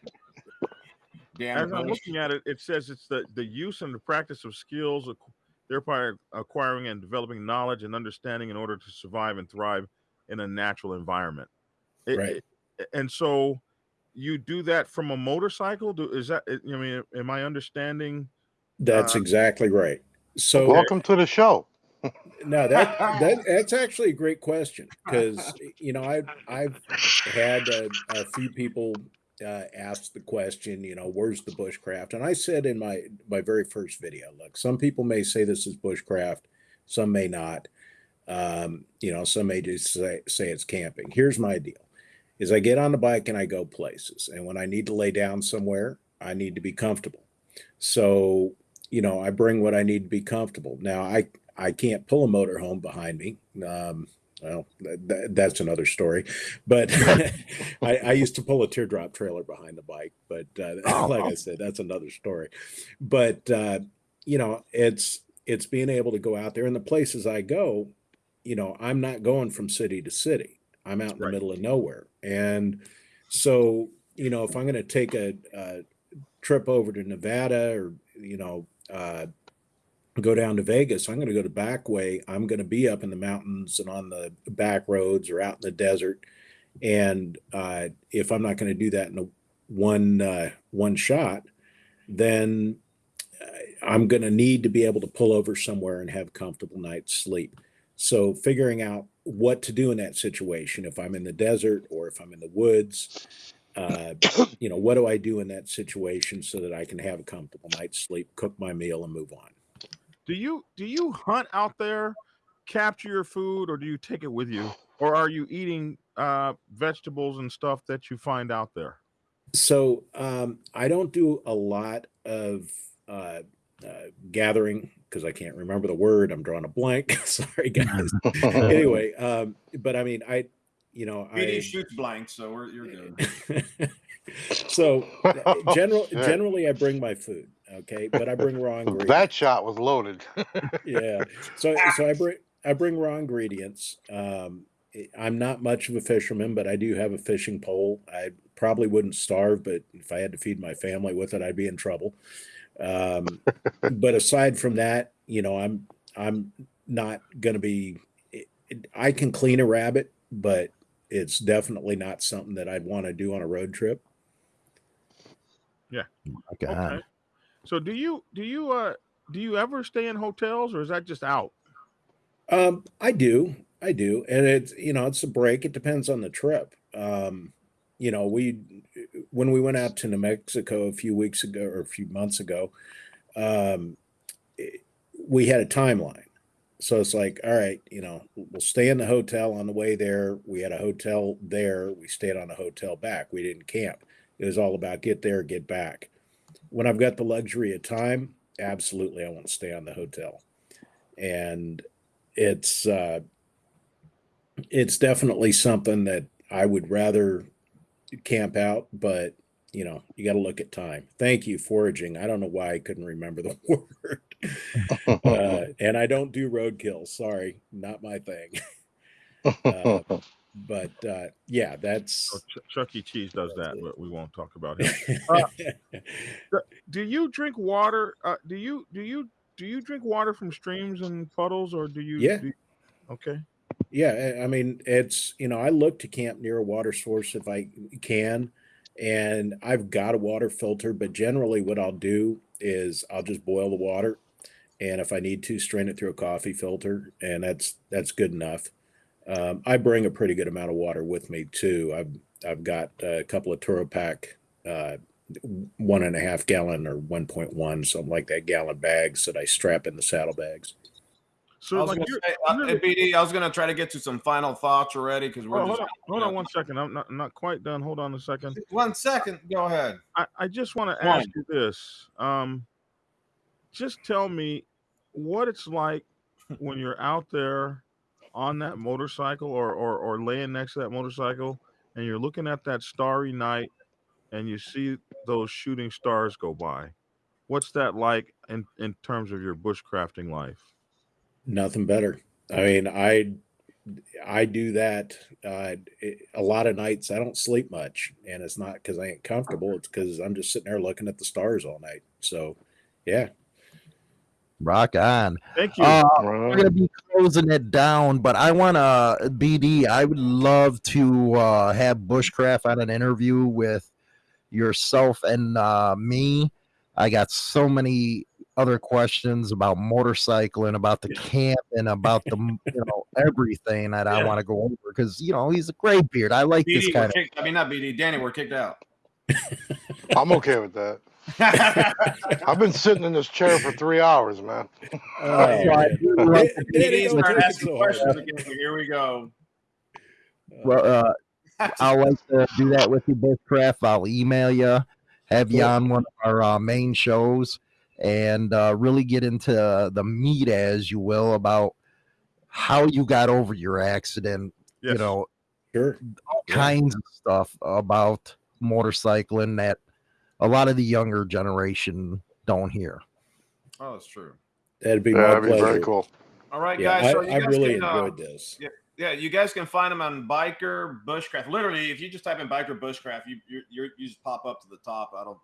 Damn as it, i'm looking at it it says it's the the use and the practice of skills ac- thereby acquiring and developing knowledge and understanding in order to survive and thrive in a natural environment It- Right. it- and so you do that from a motorcycle do is that i mean am i understanding That's Uh, exactly right. So Welcome to the show. no, that that that's actually a great question because you know I've I've had a, a few people uh, ask the question, you know, where's the bushcraft? And I said in my my very first video, look, some people may say this is bushcraft, some may not. Um, you know, some may just say say it's camping. Here's my deal: is I get on the bike and I go places, and when I need to lay down somewhere, I need to be comfortable. So you know, I bring what I need to be comfortable. Now, I I can't pull a motorhome behind me. Um, well, th- th- that's another story. But I, I used to pull a teardrop trailer behind the bike. But uh, Oh, like. I said, that's another story. But uh, you know, it's it's being able to go out there, and the places I go, you know, I'm not going from city to city. I'm out in the middle of nowhere, and so you know, if I'm going to take a, a trip over to Nevada or you know uh, go down to Vegas, I'm going to go the back way. I'm going to be up in the mountains and on the back roads or out in the desert. And uh, if I'm not going to do that in a one uh, one shot, then uh, I'm going to need to be able to pull over somewhere and have comfortable night's sleep. So figuring out what to do in that situation, if I'm in the desert or if I'm in the woods, uh, you know, what do I do in that situation so that I can have a comfortable night's sleep, cook my meal, and move on? Do you do you hunt out there, capture your food, or do you take it with you, or are you eating uh, vegetables and stuff that you find out there? So um, I don't do a lot of uh, uh, gathering because I can't remember the word. I'm drawing a blank. Sorry, guys. anyway, um, but I mean, I, you know, BD I shoots blank, so we're you're good. so general, Shit. generally I bring my food. Okay, but I bring raw ingredients. that shot was loaded. yeah. So so I bring I bring raw ingredients. Um, I- I'm not much of a fisherman, but I do have a fishing pole. I probably wouldn't starve, but if I had to feed my family with it, I'd be in trouble. Um, but aside from that, you know, I'm I'm not going to be. it- it- I can clean a rabbit, but it's definitely not something that I'd want to do on a road trip. My God. Okay. So do you do you uh do you ever stay in hotels or is that just out? Um, I do, I do, and it's you know it's a break. It depends on the trip. Um, you know, we when we went out to New Mexico a few weeks ago or a few months ago, um, it- we had a timeline. So it's like, all right, you know, we'll stay in the hotel on the way there. We had a hotel there. We stayed on a hotel back. We didn't camp. It was all about get there, get back. When I've got the luxury of time, absolutely, I want to stay on the hotel. And it's uh, it's definitely something that I would rather camp out, but you know, you got to look at time. Thank you, foraging. I don't know why I couldn't remember the word, uh, and I don't do roadkill. Sorry, not my thing. uh, but uh, yeah, that's. Ch- Chuck E. Cheese does that, but we won't talk about him. Uh, Do you drink water? Uh, do you do you do you drink water from streams and puddles, or do you? Yeah. do you- okay. Yeah, I mean, it's you know, I look to camp near a water source if I can, and I've got a water filter, but generally what I'll do is I'll just boil the water, and if I need to, strain it through a coffee filter, and that's that's good enough. Um, I bring a pretty good amount of water with me too. I've I've got a couple of Turopac, uh, one and a half gallon or one point one, something like that, gallon bags that I strap in the saddlebags. I So was like say, uh, BD, I was gonna try to get to some final thoughts already because we're oh, just hold on, hold on one second. I'm not I'm not quite done. Hold on a second. one second. Go ahead. I, I just want to ask you this. Um, just tell me what it's like when you're out there on that motorcycle or, or or laying next to that motorcycle and you're looking at that starry night and you see those shooting stars go by. What's that like in, in terms of your bushcrafting life? Nothing better. I mean, I I do that uh, a lot of nights. I don't sleep much, and it's not because I ain't comfortable. It's because I'm just sitting there looking at the stars all night. So, yeah, Rock on. Thank you. Uh, Right. we're gonna be closing it down, but I want to BD. I would love to uh, have Bushcraft on an interview with yourself and uh, me. I got so many other questions about motorcycling, about the camp, and about the you know everything that I want to go over because you know he's a gray beard. I like this BD, we're kind of. kicked, I mean, not BD. Danny, we're kicked out. I'm okay with that. I've been sitting in this chair for three hours, man. Oh, So I man. do love It- it be- ain't BD, no start take it asking so questions again. Here we go. Well, uh, I like to do that with you, Bushcraft. I'll email you, have you on one of our uh, main shows, and uh, really get into the meat, as you will, about how you got over your accident. yes. You know, Sure. all Yeah. kinds of stuff about motorcycling that a lot of the younger generation don't hear. Oh, that's true. That'd be Yeah, that'd be very cool. All right, Yeah, guys. So I, you I guys really can, uh, enjoyed this. Yeah, you guys can find them on Biker Bushcraft. Literally, if you just type in Biker Bushcraft, you you you you just pop up to the top. I don't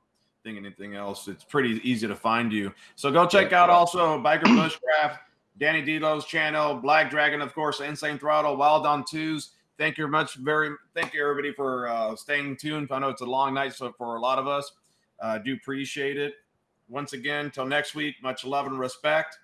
think anything else. It's pretty easy to find you. So go check out also Biker Bushcraft, Danny Delo's channel, Black Dragon, of course, Insane Throttle, Wild on Twos. thank you much. Very thank you everybody for uh, staying tuned. I know it's a long night, so for a lot of us, uh, do appreciate it. Once again, till next week, much love and respect.